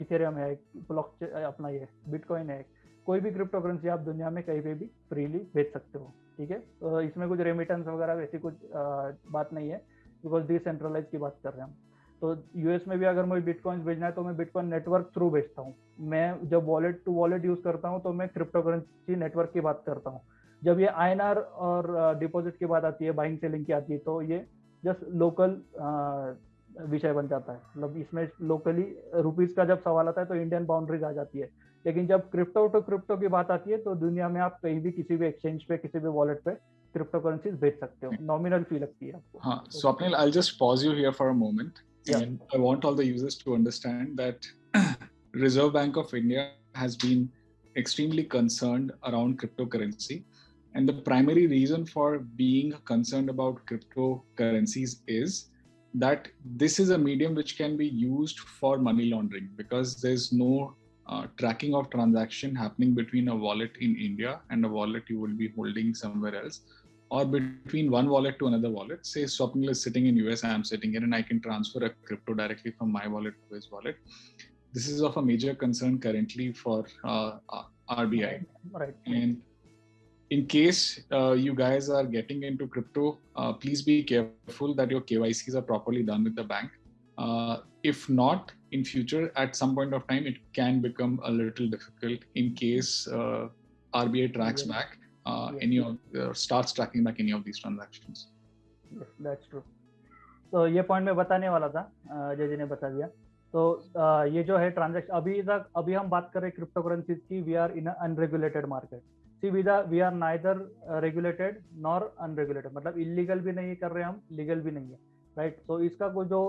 इथेरियम है ब्लॉक अपना ये बिटकॉइन है, कोई भी क्रिप्टो करेंसी आप दुनिया में कहीं पे भी फ्रीली भेज सकते हो, ठीक है? तो इसमें कुछ रेमिटेंस वगैरह वैसी कुछ बात नहीं है बिकॉज़ डिसेंट्रलाइज की बात कर रहे हैं हम। तो यूएस में भी अगर मुझे बिटकॉइंस भेजना है तो मैं बिटकॉइन नेटवर्क थ्रू भेजता हूँ। मैं जब वॉलेट टू वॉलेट यूज़ करता हूँ तो मैं क्रिप्टो करेंसी नेटवर्क की बात करता हूँ। जब ये INR और डिपॉजिट की बात आती है बाइंग सेलिंग की आती है तो ये जस्ट लोकल विषय बन जाता है। मतलब इसमें लोकली रुपीज़ का जब सवाल आता है तो इंडियन बाउंड्रीज आ जाती है। लेकिन जब क्रिप्टो टू क्रिप्टो की बात आती है तो दुनिया में आप कहीं भी किसी भी एक्सचेंज पे किसी भी वॉलेट पे क्रिप्टो करेंसी भेज सकते हो। नॉमिनल फ़ी लगती है आपको। I just pause you here for a moment I want all the users to understand that Reserve Bank of India has been extremely concerned around crypto currency and the primary reason for being concerned about crypto currencies is that this is a medium which can be used for money laundering because there's no uh, tracking of transaction happening between a wallet in India and a wallet you will be holding somewhere else or between one wallet to another wallet. Say Swapnil is sitting in US, I am sitting here, and I can transfer a crypto directly from my wallet to his wallet. This is of a major concern currently for uh, uh RBI. Right. And in case uh, you guys are getting into crypto, uh, please be careful that your KYCs are properly done with the bank. Uh, if not, in future, at some point of time, it can become a little difficult in case uh, RBI tracks yeah. back uh, yeah. any of uh, starts tracking back any of these transactions. Yes, that's true. तो ये point मैं बताने वाला था जय जी ने बता दिया तो ये जो है ट्रांजेक्शन अभी तक अभी हम बात कर रहे हैं क्रिप्टो करेंसीज की we are in unregulated market see we we are neither regulated nor unregulated मतलब इलीगल भी नहीं कर रहे हम लीगल भी नहीं है राइट right? तो इसका कोई जो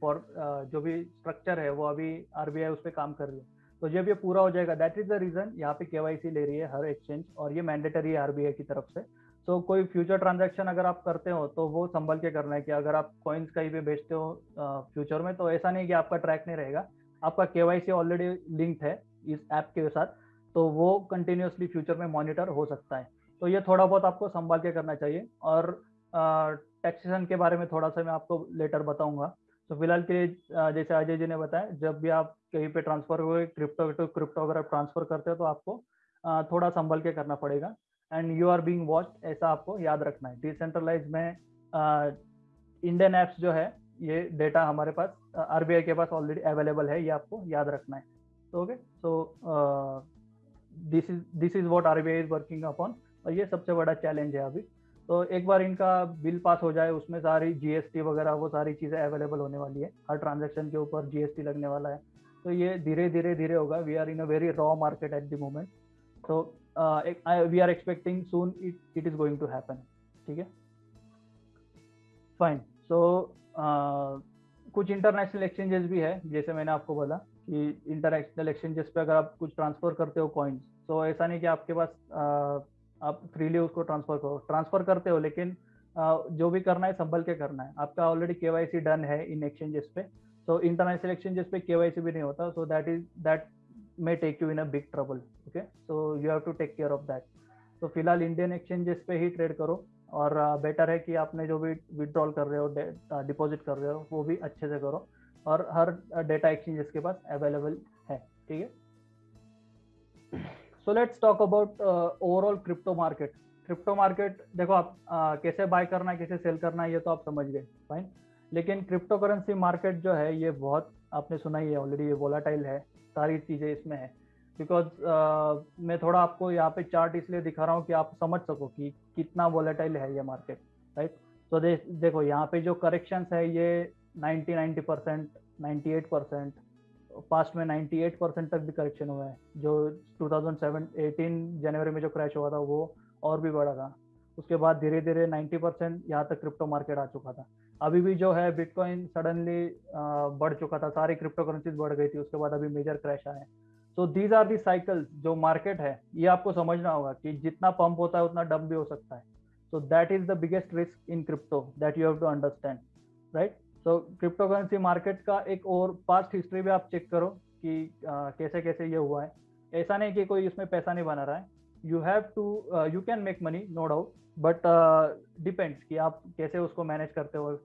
फॉर जो भी स्ट्रक्चर है वो अभी आरबीआई उस पर काम कर रही है। तो जब ये पूरा हो जाएगा दैट इज़ द रीजन यहाँ पे केवाईसी ले रही है हर एक्सचेंज और ये मैंडेटरी है आरबीआई की तरफ़ से। सो so, कोई फ्यूचर ट्रांजेक्शन अगर आप करते हो तो वो संभल के करना है कि अगर आप कॉइन्स कहीं पे बेचते हो फ्यूचर में तो ऐसा नहीं कि आपका ट्रैक नहीं रहेगा। आपका केवाईसी ऑलरेडी लिंक्ड है इस ऐप के साथ। तो वो कंटिन्यूसली फ्यूचर में मॉनिटर हो सकता है। तो ये थोड़ा बहुत आपको संभाल के करना चाहिए। और टैक्सेशन के बारे में थोड़ा सा मैं आपको लेटर बताऊँगा। तो फ़िलहाल के लिए जैसे अजय जी ने बताया, जब भी आप कहीं पे ट्रांसफ़र हुए क्रिप्टो टू क्रिप्टो अगर आप ट्रांसफ़र करते हो तो आपको थोड़ा संभल के करना पड़ेगा। And you are being watch ऐसा आपको याद रखना है। डिसेंट्रलाइज में इंडियन ऐप्स जो है, ये डेटा हमारे पास आरबीआई के पास ऑलरेडी अवेलेबल है, ये आपको याद रखना है। तो okay so this is this is what RBI is working upon और ये सबसे बड़ा चैलेंज है अभी। तो एक बार इनका बिल पास हो जाए, उसमें सारी जीएसटी वगैरह, वो सारी चीज़ें अवेलेबल होने वाली है। हर ट्रांजेक्शन के ऊपर जीएसटी लगने वाला है। तो ये धीरे धीरे धीरे होगा। We are in a very raw market at the moment तो we are expecting soon it it is going to happen ठीक है? फाइन सो कुछ इंटरनेशनल एक्सचेंजेस भी है, जैसे मैंने आपको बोला। कि इंटरनेशनल एक्सचेंजेस पे अगर आप कुछ ट्रांसफ़र करते हो कॉइन्स तो ऐसा नहीं कि आपके पास आप फ्रीली उसको ट्रांसफ़र करो। ट्रांसफ़र करते हो लेकिन uh, जो भी करना है संभल के करना है। आपका ऑलरेडी के डन है इन एक्सचेंजेस पे। So international exchanges पे KYC भी नहीं होता so that is that may take you in a big trouble okay so you have to take care of that तो फ़िलहाल इंडियन एक्सचेंजेस पे ही ट्रेड करो और बेटर है कि आपने जो भी विड्रॉल कर रहे हो डिपॉजिट कर रहे हो वो भी अच्छे से करो। और हर डेटा एक्सचेंजेस के पास अवेलेबल है ठीक है? So let's talk about overall crypto market crypto market देखो आप uh, कैसे बाय करना है कैसे सेल करना है ये तो आप समझ गए फाइन लेकिन क्रिप्टो करेंसी मार्केट जो है ये बहुत आपने सुना ही है ऑलरेडी ये वोलाटाइल है सारी चीज़ें इसमें है. बिकॉज़ uh, मैं थोड़ा आपको यहाँ पे चार्ट इसलिए दिखा रहा हूँ कि आप समझ सको कि कितना वोलाटाइल है ये मार्केट राइट तो देखो यहाँ पे जो करेक्शंस है ये 90 90 percent, ninety eight percent, past में 98 परसेंट तक भी करेक्शन हुआ है। जो 2007 18 जनवरी में जो क्रैश हुआ था, वो और भी बड़ा था। उसके बाद धीरे धीरे 90 परसेंट यहाँ तक क्रिप्टो मार्केट आ चुका था। अभी भी जो है बिटकॉइन सडनली बढ़ चुका था। सारी क्रिप्टो करेंसीज बढ़ गई थी। उसके बाद अभी मेजर क्रैश आए so these are the cycle जो मार्केट है, ये आपको समझना होगा कि जितना पंप होता है, उतना डंप भी हो सकता है। So that is the biggest risk in crypto that you have to understand right so crypto currency market का एक और पास्ट हिस्ट्री भी आप चेक करो कि uh, कैसे कैसे ये हुआ है। ऐसा नहीं कि कोई इसमें पैसा नहीं बना रहा है। You have to you can make money no doubt but depends कि आप कैसे उसको मैनेज करते हो।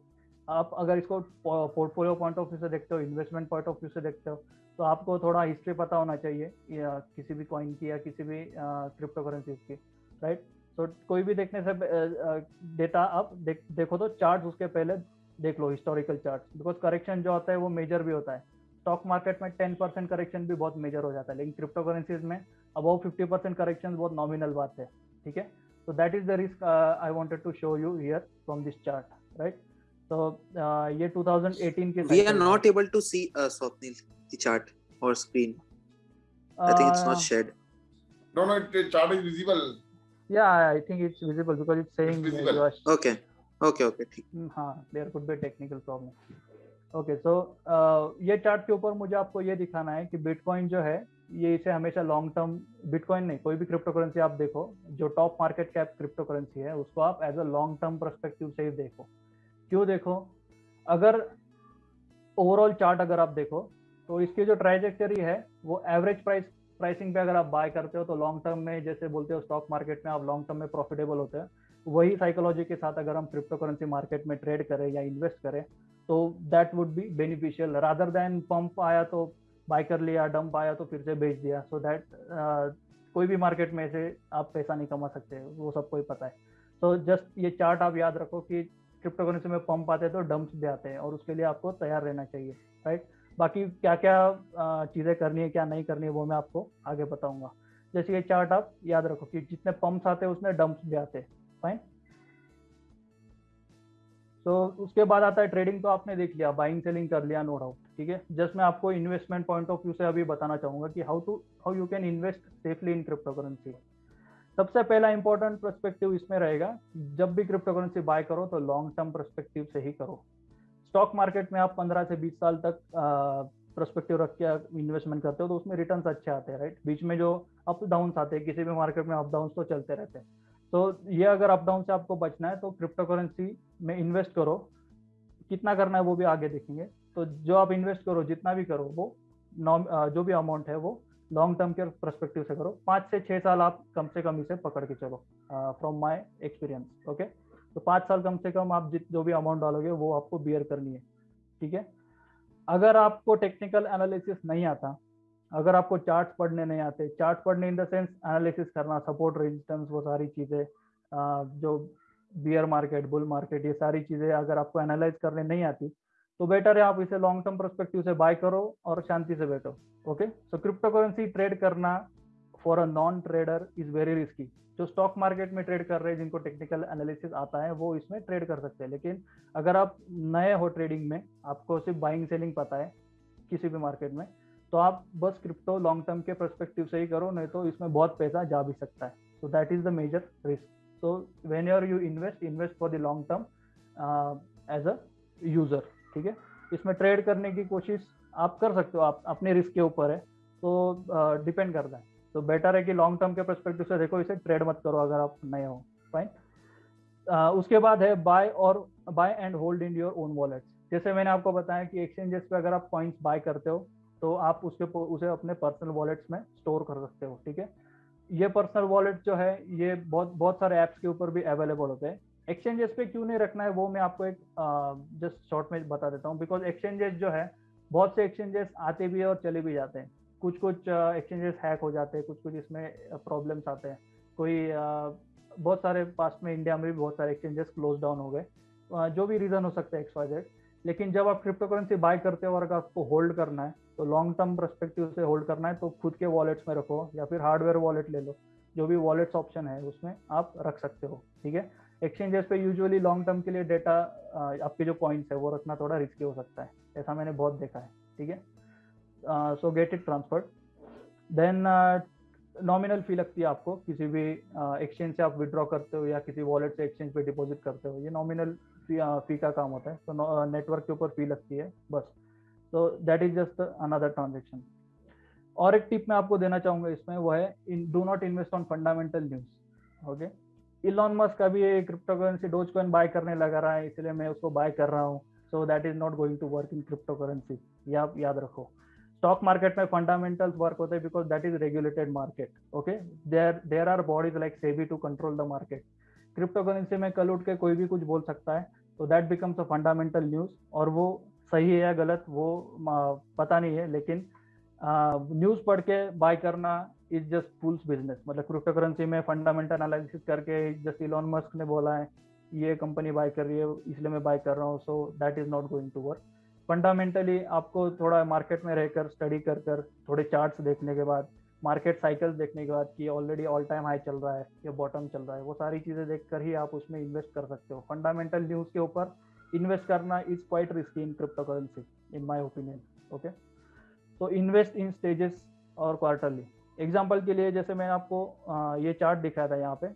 आप अगर इसको पोर्टफोलियो पॉइंट ऑफ़ व्यू से देखते हो इन्वेस्टमेंट पॉइंट ऑफ़ व्यू से देखते हो तो आपको थोड़ा हिस्ट्री पता होना चाहिए या किसी भी कॉइन की या किसी भी क्रिप्टो करेंसीज की राइट तो कोई भी देखने से डेटा आप देख, देखो तो चार्ट उसके पहले देख लो हिस्टोरिकल चार्ट बिकॉज़ करेक्शन जो होता है वो मेजर भी होता है स्टॉक मार्केट में टेन परसेंट करेक्शन भी बहुत मेजर हो जाता है लेकिन क्रिप्टो करेंसीज में अबाउ फिफ्टी परसेंट करेक्शन बहुत नॉमिनल बात है ठीक है so that is the risk uh, i wanted to show you here from this chart right so uh, ये 2018 के we are not able to see uh, Swapnil the chart or screen uh, i think it's not shared no no the chart is visible yeah i think it's visible because it's saying it's visible. uh, okay okay okay, ठीक। हाँ there could be a technical problem okay so ये chart के ऊपर मुझे आपको ये दिखाना है कि बिटकॉइन जो है, ये इसे हमेशा लॉन्ग टर्म बिटकॉइन नहीं, कोई भी क्रिप्टो करेंसी आप देखो, जो top market cap crypto currency है, उसको आप as a long term perspective से ही देखो। क्यों देखो? अगर ओवरऑल चार्ट अगर आप देखो तो इसकी जो ट्राइजेक्टरी है, वो एवरेज प्राइस प्राइसिंग पे अगर आप बाय करते हो तो लॉन्ग टर्म में जैसे बोलते हो स्टॉक मार्केट में आप लॉन्ग टर्म में प्रॉफिटेबल होते हैं वही साइकोलॉजी के साथ अगर हम क्रिप्टो करेंसी मार्केट में ट्रेड करें या इन्वेस्ट करें तो that would be beneficial rather than pump आया तो बाय कर लिया डंप आया तो फिर से बेच दिया. सो so दैट uh, कोई भी मार्केट में से आप पैसा नहीं कमा सकते वो सबको ही पता है. तो so जस्ट ये चार्ट आप याद रखो कि क्रिप्टो करेंसी में पंप आते हैं तो डंप्स भी आते हैं और उसके लिए आपको तैयार रहना चाहिए राइट बाकी क्या क्या चीज़ें करनी है क्या नहीं करनी है वो मैं आपको आगे बताऊँगा. जैसे ये चार्ट आप याद रखो कि जितने पंप्स आते हैं उसमें डंप्स भी आते हैं. फाइन तो उसके बाद आता है ट्रेडिंग तो आपने देख लिया बाइंग सेलिंग कर लिया नो डाउट ठीक है? जस्ट मैं आपको इन्वेस्टमेंट पॉइंट ऑफ़ व्यू से अभी बताना चाहूँगा कि how to how you can invest safely in crypto currency सबसे पहला इंपॉर्टेंट परस्पेक्टिव इसमें रहेगा जब भी क्रिप्टो करेंसी बाय करो तो लॉन्ग टर्म परस्पेक्टिव से ही करो. स्टॉक मार्केट में आप 15 से 20 साल तक परस्पेक्टिव रख के इन्वेस्टमेंट करते हो तो उसमें रिटर्न अच्छे आते हैं राइट बीच में जो अप डाउन आते हैं, किसी भी मार्केट में अप डाउन तो चलते रहते हैं। तो ये अगर अप डाउन से आपको बचना है तो क्रिप्टो करेंसी में इन्वेस्ट करो। कितना करना है वो भी आगे देखेंगे। तो जो आप इन्वेस्ट करो, जितना भी करो, वो जो भी अमाउंट है वो लॉन्ग टर्म के परस्पेक्टिव से करो। पाँच से छः साल आप कम से कम इसे पकड़ के चलो फ्रॉम माई एक्सपीरियंस ओके तो पाँच साल कम से कम आप जित, जो भी अमाउंट डालोगे, वो आपको बियर करनी है, ठीक है? अगर आपको टेक्निकल एनालिसिस नहीं आता अगर आपको चार्ट पढ़ने नहीं आते चार्ट पढ़ने इन द सेंस एनालिसिस करना सपोर्ट रेजिस्टेंस वो सारी चीज़ें जो बियर मार्केट बुल मार्केट ये सारी चीज़ें अगर आपको एनालाइज करने नहीं आती तो बेटर है आप इसे लॉन्ग टर्म परस्पेक्टिव से बाय करो और शांति से बैठो okay so crypto currency trade करना for a non trader is very risky जो स्टॉक मार्केट में ट्रेड कर रहे हैं, जिनको टेक्निकल एनालिसिस आता है, वो इसमें ट्रेड कर सकते हैं। लेकिन अगर आप नए हो ट्रेडिंग में, आपको सिर्फ़ बाइंग सेलिंग पता है किसी भी मार्केट में तो आप बस क्रिप्टो लॉन्ग टर्म के परस्पेक्टिव से ही करो नहीं तो इसमें बहुत पैसा जा भी सकता है। So that is the major risk so when your you invest invest for the long term as a user ठीक है? इसमें ट्रेड करने की कोशिश आप कर सकते हो आप अपने रिस्क के ऊपर है। तो डिपेंड uh, करता है। तो बेटर है कि लॉन्ग टर्म के परस्पेक्टिव से देखो इसे ट्रेड मत करो अगर आप नए हो। फाइन uh, उसके बाद है बाय और buy and hold in your own wallet जैसे मैंने आपको बताया कि एक्सचेंजेस पे अगर आप कॉइन्स बाय करते हो तो आप उसके उसे अपने पर्सनल वॉलेट्स में स्टोर कर सकते हो, ठीक है? ये पर्सनल वॉलेट जो है, ये बहुत बहुत सारे ऐप्स के ऊपर भी अवेलेबल होते हैं। एक्सचेंजेस पे क्यों नहीं रखना है, वो मैं आपको एक जस्ट शॉर्ट में बता देता हूँ। बिकॉज़ एक्सचेंजेस जो है, बहुत से एक्सचेंजेस आते भी है और चले भी जाते हैं। कुछ कुछ एक्सचेंजेस हैक हो जाते हैं कुछ कुछ इसमें प्रॉब्लम्स आते हैं। कोई बहुत सारे पास्ट में इंडिया में भी बहुत सारे एक्सचेंजेस क्लोज डाउन हो गए। जो भी रीजन हो सकता है एक्स लेकिन जब आप क्रिप्टो करेंसी बाय करते हो और अगर आपको होल्ड करना है तो लॉन्ग टर्म परस्पेक्टिव से होल्ड करना है तो खुद के वॉलेट्स में रखो या फिर हार्डवेयर वॉलेट ले लो। जो भी वॉलेट्स ऑप्शन है उसमें आप रख सकते हो ठीक है? एक्सचेंजेस पे यूजुअली लॉन्ग टर्म के लिए डेटा आपके जो पॉइंट्स है वो रखना थोड़ा रिस्की हो सकता है ऐसा मैंने बहुत देखा है ठीक है? So get it transfer then nominal fee लगती है आपको किसी भी एक्सचेंज uh, से आप विड्रॉ करते हो या किसी वॉलेट से एक्सचेंज पे डिपॉजिट करते हो ये नॉमिनल फ़ी फ़ी का काम होता है। तो नेटवर्क के ऊपर फ़ी लगती है, बस। तो that is just another transaction और एक टिप मैं आपको देना चाहूँगा इसमें, वो है do not invest on fundamental news okay Elon Musk अभी crypto currency Dogecoin buy करने लगा रहा है, इसलिए मैं उसको बाय कर रहा हूँ। So that is not going to work in crypto currency ये आप याद रखो। स्टॉक मार्केट में फंडामेंटल्स वर्क होते हैं because that is regulated market okay there there are bodies like SEBI to control the market crypto currency में कल उठ के कोई भी कुछ बोल सकता है तो that becomes a fundamental news और वो सही है या गलत वो पता नहीं है, लेकिन न्यूज़ पढ़ के बाय करना इज़ जस्ट फुल्स बिज़नेस मतलब क्रिप्टो करेंसी में फंडामेंटल एनालिसिस करके जस्ट इलॉन मस्क ने बोला है, ये कंपनी बाय कर रही है, इसलिए मैं बाय कर रहा हूँ so that is not going to work fundamentally आपको थोड़ा मार्केट में रहकर स्टडी कर कर, थोड़े चार्ट्स देखने के बाद मार्केट साइकिल्स देखने के बाद कि ऑलरेडी ऑल टाइम हाई चल रहा है, या बॉटम चल रहा है, वो सारी चीज़ें देख कर ही आप उसमें इन्वेस्ट कर सकते हो। फंडामेंटल न्यूज़ के ऊपर इन्वेस्ट करना is quite risky in crypto currency in my opinion okay तो इन्वेस्ट इन स्टेजेस और क्वार्टरली एग्ज़ाम्पल के लिए जैसे मैंने आपको ये चार्ट दिखाया था यहाँ पे।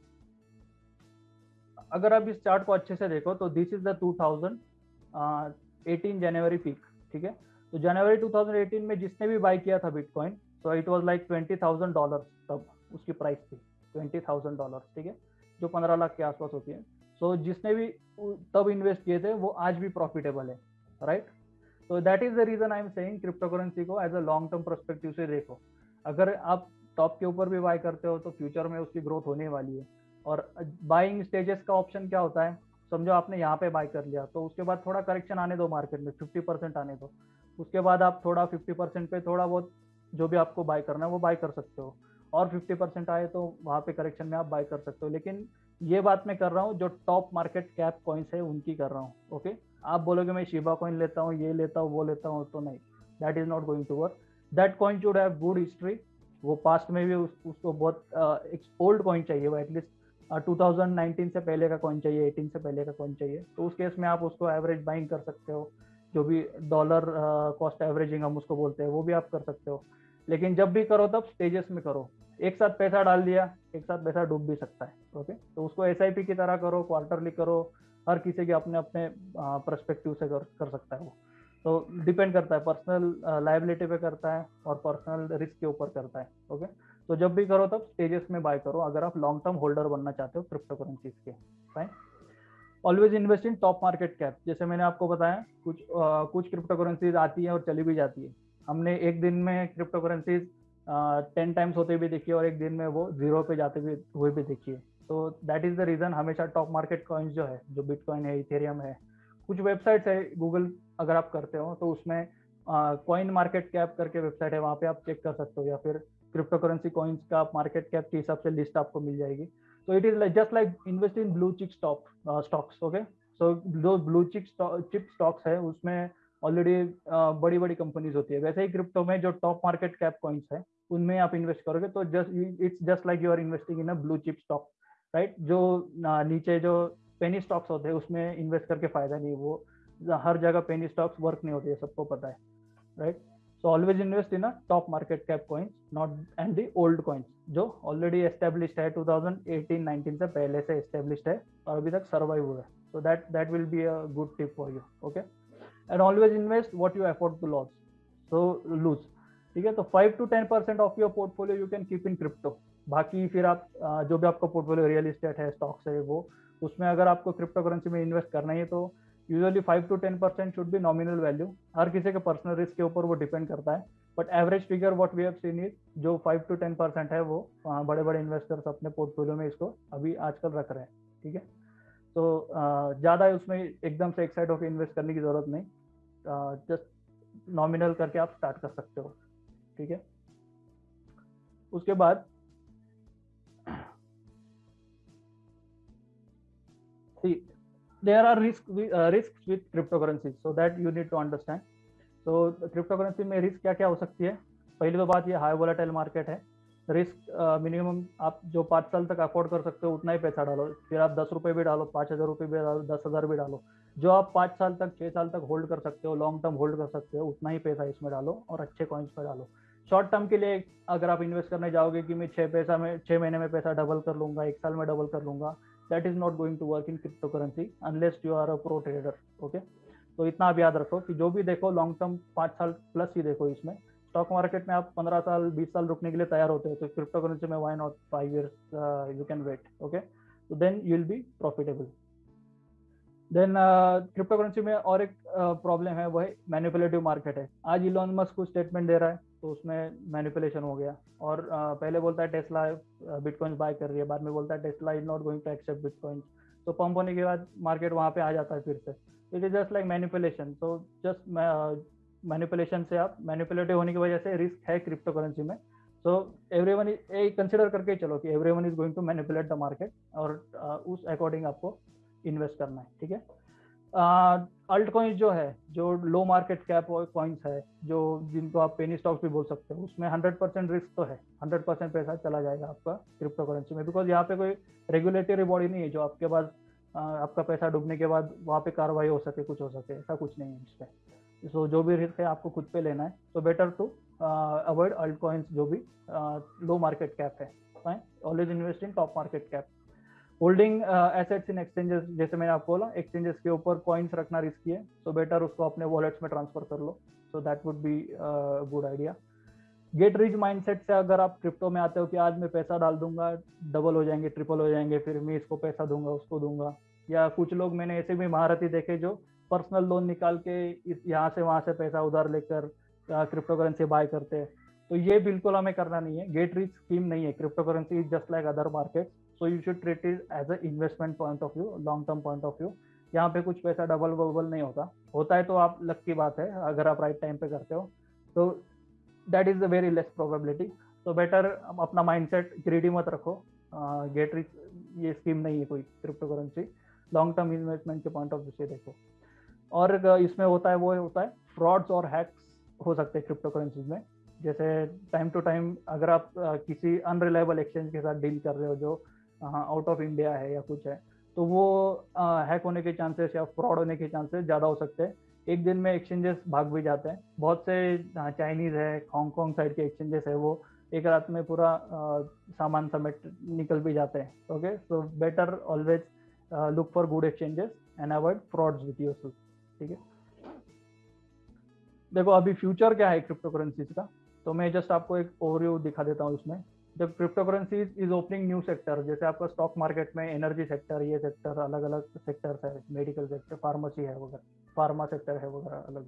अगर आप इस चार्ट को अच्छे से देखो तो this is the 2018 January peak ठीक है? तो जनवरी 2018 में जिसने भी बाई किया था बिटकॉइन तो it was like twenty thousand dollar तब उसकी प्राइस थी ट्वेंटी थाउज़ेंड डॉलर ठीक है? जो पंद्रह लाख के आसपास होती है। सो so, जिसने भी तब इन्वेस्ट किए थे वो आज भी प्रॉफिटेबल है राइट तो that is the reason I am saying crypto currency को as a long term perspective से देखो। अगर आप टॉप के ऊपर भी बाय करते हो तो फ्यूचर में उसकी ग्रोथ होने वाली है। और बाइंग स्टेजेस का ऑप्शन क्या होता है? समझो आपने यहाँ पे बाय कर लिया तो उसके बाद थोड़ा करेक्शन आने दो मार्केट में फिफ्टी परसेंट आने दो। उसके बाद आप थोड़ा फिफ्टी परसेंट पे थोड़ा बहुत जो भी आपको बाय करना है वो बाय कर सकते हो। और फिफ्टी परसेंट आए तो वहाँ पे करेक्शन में आप बाय कर सकते हो। लेकिन ये बात मैं कर रहा हूँ जो टॉप मार्केट कैप कॉइन्स है उनकी कर रहा हूँ ओके आप बोलोगे मैं शिबा कॉइन लेता हूँ ये लेता हूँ वो लेता हूँ तो नहीं। That is not going to work that coin should have good history वो पास्ट में भी उस, उसको बहुत एक ओल्ड कॉइन चाहिए वो एटलीस्ट 2019 से पहले का कॉइन चाहिए 18 से पहले का कॉइन चाहिए। तो उस केस में आप उसको एवरेज बाइंग कर सकते हो। जो भी डॉलर कॉस्ट एवरेजिंग हम उसको बोलते हैं वो भी आप कर सकते हो। लेकिन जब भी करो तब स्टेजेस में करो। एक साथ पैसा डाल दिया एक साथ पैसा डूब भी सकता है ओके तो उसको एसआईपी की तरह करो क्वार्टरली करो हर किसी के अपने अपने परस्पेक्टिव से कर, कर सकता है वो। तो डिपेंड करता है पर्सनल लाइबिलिटी पे करता है और पर्सनल रिस्क के ऊपर करता है ओके तो जब भी करो तब स्टेजेस में बाय करो अगर आप लॉन्ग टर्म होल्डर बनना चाहते हो क्रिप्टो करेंसीज के fine always invest in top market cap जैसे मैंने आपको बताया कुछ आ, कुछ क्रिप्टो करेंसीज आती है और चली भी जाती है। हमने एक दिन में क्रिप्टो करेंसीज टेन टाइम्स होते भी देखिए और एक दिन में वो ज़ीरो पे जाते भी हुए भी देखिए तो दैट इज़ द रीजन हमेशा टॉप मार्केट कॉइन्स जो है जो बिटकॉइन है इथेरियम है कुछ वेबसाइट्स है गूगल अगर आप करते हो तो उसमें कॉइन मार्केट कैप करके वेबसाइट है वहाँ पे आप चेक कर सकते हो। या फिर क्रिप्टो करेंसी कॉइन्स का मार्केट कैप के हिसाब से लिस्ट आपको मिल जाएगी। So it is like just like invest in blue chip stock uh, stocks okay? So जो ब्लू चिप चिप स्टॉक्स है उसमें ऑलरेडी uh, बड़ी बड़ी कंपनीज़ होती है। वैसे ही क्रिप्टो में जो टॉप मार्केट कैप कॉइन्स है उनमें आप इन्वेस्ट करोगे तो just it's just like you are investing in a blue chip stock right जो uh, नीचे जो पेनी स्टॉक्स होते हैं उसमें इन्वेस्ट करके फ़ायदा नहीं वो। हर जगह पेनी स्टॉक्स वर्क नहीं होते सबको पता है right so always invest in a top market cap coins not and the old coins जो ऑलरेडी एस्टेब्लिश है 2018 19 से पहले से एस्टेब्लिश है, और अभी तक सर्वाइव हुआ है। So that that will be a good tip for you okay and always invest what you afford to loss so lose ठीक है? तो five to ten percent of your portfolio you can keep in crypto बाकी फिर आप जो भी आपका portfolio real estate है स्टॉक्स है, वो, उसमें अगर आपको क्रिप्टो करेंसी में इन्वेस्ट करना है तो usually five to ten percent should be nominal value. हर किसी के पर्सनल रिस्क के ऊपर वो डिपेंड करता है। But average figure what we have seen is जो फाइव टू टेन परसेंट है वो बड़े बड़े इन्वेस्टर्स अपने पोर्टफोलियो में इसको अभी आजकल रख रहे हैं, ठीक है? तो ज़्यादा उसमें एकदम से एक साइड ऑफ़ इन्वेस्ट करने की ज़रूरत नहीं। जस्ट नॉमिनल करके आप स्टार्ट कर सकते हो, ठीक है? उसके बाद see there are risk uh, risks with cryptocurrencies so that you need to understand. So cryptocurrency में रिस्क क्या क्या हो सकती है? पहली तो बात ये हाई वोलाटाइल मार्केट है। रिस्क मिनिमम आप जो पाँच साल तक अफोर्ड कर सकते हो उतना ही पैसा डालो। फिर आप दस रुपये भी डालो पाँच हज़ार रुपये भी डालो दस हज़ार भी डालो। जो आप पाँच साल तक छः साल तक होल्ड कर सकते हो लॉन्ग टर्म होल्ड कर सकते हो उतना ही पैसा इसमें डालो और अच्छे कॉइन्स पर डालो। शॉर्ट टर्म के लिए अगर आप इन्वेस्ट करने जाओगे कि मैं छः पैसा में छः महीने में पैसा डबल कर लूँगा एक साल में डबल कर लूँगा that is not going to work in crypto currency unless you are a pro trader okay तो इतना आप याद रखो कि जो भी देखो लॉन्ग टर्म पाँच साल प्लस ही देखो इसमें। स्टॉक मार्केट में आप पंद्रह साल बीस साल रुकने के लिए तैयार होते हो तो क्रिप्टो करेंसी में why not five years you can wait okay तो then you will be profitable then crypto currency में और एक प्रॉब्लम uh, है वह मैनिपुलेटिव मार्केट है। आज इलॉन मस्क कुछ स्टेटमेंट दे रहा है तो उसमें मैनिपुलेशन हो गया। और पहले बोलता है टेस्ला बिटकॉइंस बाय कर रही है, बाद में बोलता है Tesla is not going to accept bitcoins तो पंप होने के बाद मार्केट वहाँ पे आ जाता है फिर से। It is just like manipulation तो जस्ट मैनिपुलेशन से आप मैनिपुलेटिव होने की वजह से रिस्क है क्रिप्टो करेंसी में सो एवरी वन कंसिडर करके चलो कि every one is going to manipulate the market और उस अकॉर्डिंग आपको इन्वेस्ट करना है, ठीक है? अल्ट कॉइन्स जो है, जो लो मार्केट कैप कॉइन्स है, जो जिनको आप पेनी स्टॉक्स भी बोल सकते हो, उसमें हंड्रेड परसेंट रिस्क तो है। हंड्रेड परसेंट पैसा चला जाएगा आपका क्रिप्टो करेंसी में। बिकॉज़ यहाँ पे कोई रेगुलेटरी बॉडी नहीं है जो आपके पास आपका पैसा डूबने के बाद वहाँ पे कार्रवाई हो सके, कुछ हो सके, ऐसा कुछ नहीं है इसमें सो जो भी रिस्क है आपको खुद पे लेना है। तो better to avoid alt coins जो भी लो मार्केट कैप है। Always invest in top market cap holding assets in exchanges जैसे मैंने आपको बोला एक्सचेंजेस के ऊपर कॉइन्स रखना रिस्की है सो बेटर उसको अपने वॉलेट्स में ट्रांसफ़र कर लो so that would be good idea get rich mindset से अगर आप क्रिप्टो में आते हो कि आज मैं पैसा डाल दूँगा डबल हो जाएँगे ट्रिपल हो जाएँगे, फिर मैं इसको पैसा दूँगा, उसको दूँगा, या कुछ लोग मैंने ऐसे भी महारथी देखे जो पर्सनल लोन निकाल के यहाँ से वहाँ से पैसा उधार लेकर क्रिप्टो करेंसी बाय करते हैं। तो ये बिल्कुल हमें करना नहीं है। गेट रिच स्कीम नहीं है। Crypto currency is just like other market so you should treat it as a investment point of view long term point of view यहाँ पे कुछ पैसा डबल वबल नहीं होता। होता है तो आप लक की बात है, अगर आप राइट टाइम पे करते हो। तो that is the very less probability तो बेटर अपना माइंडसेट ग्रीडी मत रखो। गेट रिच ये स्कीम नहीं है कोई crypto currency long term investment के पॉइंट ऑफ़ व्यू से देखो। और इसमें होता है, वो होता है फ्रॉड्स और हैक्स हो सकते हैं क्रिप्टो करेंसीज में। जैसे टाइम टू टाइम अगर आप किसी अनरिलायबल एक्सचेंज के साथ डील कर रहे हो जो आउट ऑफ़ इंडिया है या कुछ है तो वो हैक होने के चांसेस या फ्रॉड होने के चांसेस ज़्यादा हो सकते हैं। एक दिन में एक्सचेंजेस भाग भी जाते हैं। बहुत से चाइनीज़ है हांगकॉन्ग साइड के एक्सचेंजेस है, वो एक रात में पूरा सामान समेट निकल भी जाते हैं okay so better always look for good exchanges and avoid frauds with your ठीक है? देखो, अभी फ्यूचर क्या है क्रिप्टो करेंसीज का? तो मैं जस्ट आपको एक ओवरव्यू दिखा देता हूँ इसमें जब crypto currency is opening new sector जैसे आपका स्टॉक मार्केट में एनर्जी सेक्टर ये सेक्टर अलग अलग सेक्टर्स है मेडिकल सेक्टर फार्मेसी है वगैरह फार्मा सेक्टर है वगैरह, अलग।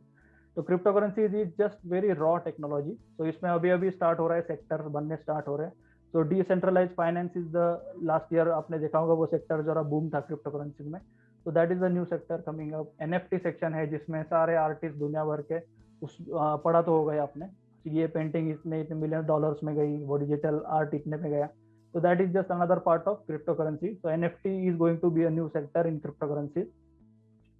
तो crypto currency is just very raw technology तो इसमें अभी अभी स्टार्ट हो रहा है सेक्टर बनने स्टार्ट हो रहे हैं। तो decentralize finance is the last year आपने देखा होगा वो सेक्टर जरा बूम था क्रिप्टो करेंसी में तो that is the new sector coming up NFT section है जिसमें सारे आर्टिस्ट दुनिया भर के उस पढ़ा तो हो गए आपने। ये पेंटिंग इतने इतने मिलियन डॉलर्स में गई, वो डिजिटल आर्ट इतने में गया। तो that is just another part of crypto currency so nft is going to be a new sector in cryptocurrency.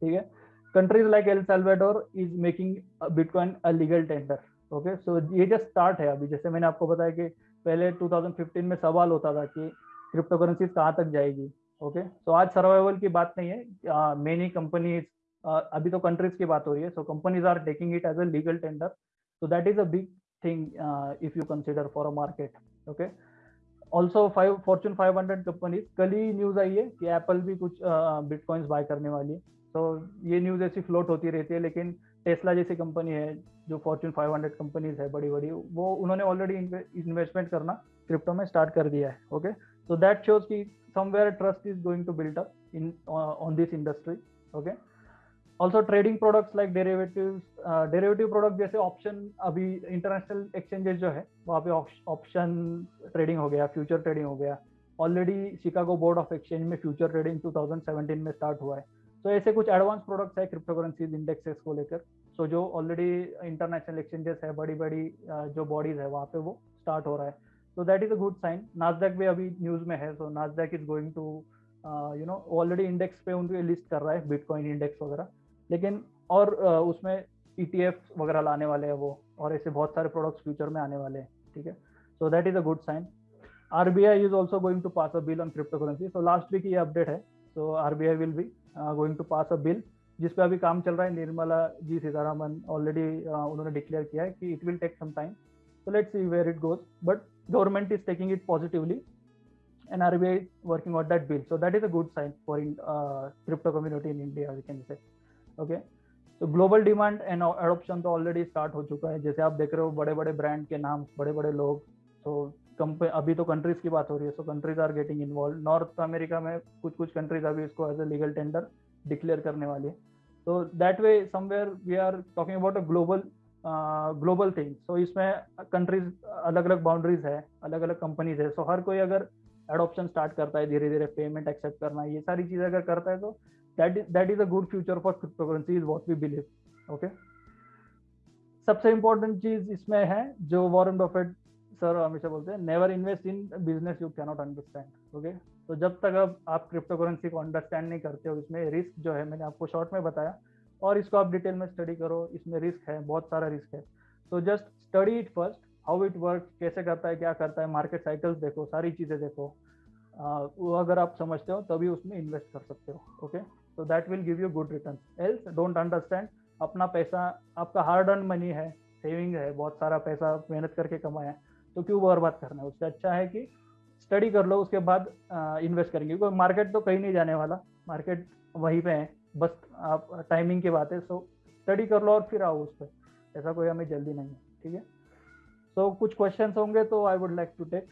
ठीक है? Countries like El Salvador is making bitcoin a legal tender okay so ये just start है अभी। जैसे मैंने आपको बताया कि पहले 2015 में सवाल होता था कि क्रिप्टो करेंसी कहाँ तक जाएगी। Okay okay? सो so आज सर्वाइवल की बात नहीं है। मेनी कंपनीज़ अभी तो कंट्रीज़ की बात हो रही है। So companies are taking it as a legal tender so that is a big thing uh, if you consider for a market okay? Also five fortune 500 companies कल ही न्यूज़ आई है कि एप्पल भी कुछ बिटकॉइंस बाय करने वाली है। तो ये न्यूज़ ऐसी फ्लोट होती रहती है लेकिन टेस्ला जैसी कंपनी है जो फॉर्चून 500 कंपनीज़ है बड़ी बड़ी वो उन्होंने ऑलरेडी इन्वेस्टमेंट करना क्रिप्टो में स्टार्ट कर दिया है ओके सो दैट शोज़ कि somewhere trust is going to build up in on this industry okay also trading products like derivative derivative product जैसे ऑप्शन अभी इंटरनेशनल एक्सचेंजेस जो है, वहाँ पे ऑप्शन ट्रेडिंग हो गया फ्यूचर ट्रेडिंग हो गया। Already Chicago board of exchange में फ्यूचर ट्रेडिंग 2017 में स्टार्ट हुआ है। तो ऐसे कुछ एडवांस प्रोडक्ट्स है क्रिप्टो करेंसीज इंडेक्सेस को लेकर। सो जो ऑलरेडी इंटरनेशनल एक्सचेंजेस है बड़ी बड़ी जो बॉडीज है, वहाँ पे वो स्टार्ट हो रहा है। तो that is a good sign Nasdaq भी अभी न्यूज़ में है so Nasdaq is going to you know already index पे उनके लिस्ट कर रहा है बिटकॉइन इंडेक्स वगैरह। लेकिन और उसमें ई e वगैरह लाने वाले हैं वो और ऐसे बहुत सारे प्रोडक्ट्स फ्यूचर में आने वाले हैं ठीक है? So that is a good sign R B I is also going to pass a bill on crypto currency so last week ये अपडेट है so R B I will be going to pass a bill जिस पे अभी काम चल रहा है Nirmala ji Sitharaman already uh, उन्होंने डिक्लेयर किया है कि it will take some time so let's see where it goes. But government is taking it positively and RBI is working on that bill. So that is a good sign for in, uh, crypto community in India we can say. Okay? तो global demand and adoption तो already start हो चुका है। जैसे आप देख रहे हो बड़े बड़े ब्रांड के नाम बड़े बड़े लोग तो कंपनी अभी तो कंट्रीज़ की बात हो रही है। So countries are getting involve North America में कुछ कुछ कंट्रीज़ अभी इसको as a legal tender declare करने वाली है। तो that way somewhere we are talking about a global global thing so इसमें कंट्रीज़ अलग अलग बाउंड्रीज है अलग अलग कंपनीज़ है। सो so, हर कोई अगर एडोप्शन स्टार्ट करता है धीरे धीरे पेमेंट एक्सेप्ट करना ये सारी चीज़ें अगर करता है तो that is that is a good future for cryptocurrency is what we believe, okay? सबसे इम्पोर्टेंट चीज़ इसमें है, जो वॉरेन बफेट सर हमेशा बोलते हैं never invest in business you cannot understand okay तो जब तक अब आप क्रिप्टो करेंसी को अंडरस्टैंड नहीं करते हो, इसमें रिस्क जो है, मैंने आपको शॉर्ट में बताया, और इसको आप डिटेल में स्टडी करो, इसमें रिस्क है, बहुत सारा रिस्क है। तो just study it first how it work कैसे करता है, क्या करता है मार्केट साइकिल्स देखो, सारी चीज़ें देखो। वो अगर आप समझते हो, तभी उसमें इन्वेस्ट कर सकते हो okay so that will give you good return else don't understand अपना पैसा, आपका हार्ड अर्न मनी है सेविंग है, बहुत सारा पैसा मेहनत करके कमाया है तो क्यों बर्बाद करना है? उससे अच्छा है कि स्टडी कर लो, उसके बाद इन्वेस्ट करेंगे। क्योंकि मार्केट तो कहीं नहीं जाने वाला। मार्केट वहीं पे है, बस आप टाइमिंग की बात है। सो स्टडी कर लो और फिर आओ उस पर ऐसा कोई हमें जल्दी नहीं है, ठीक है? सो कुछ क्वेश्चन होंगे तो I would like to take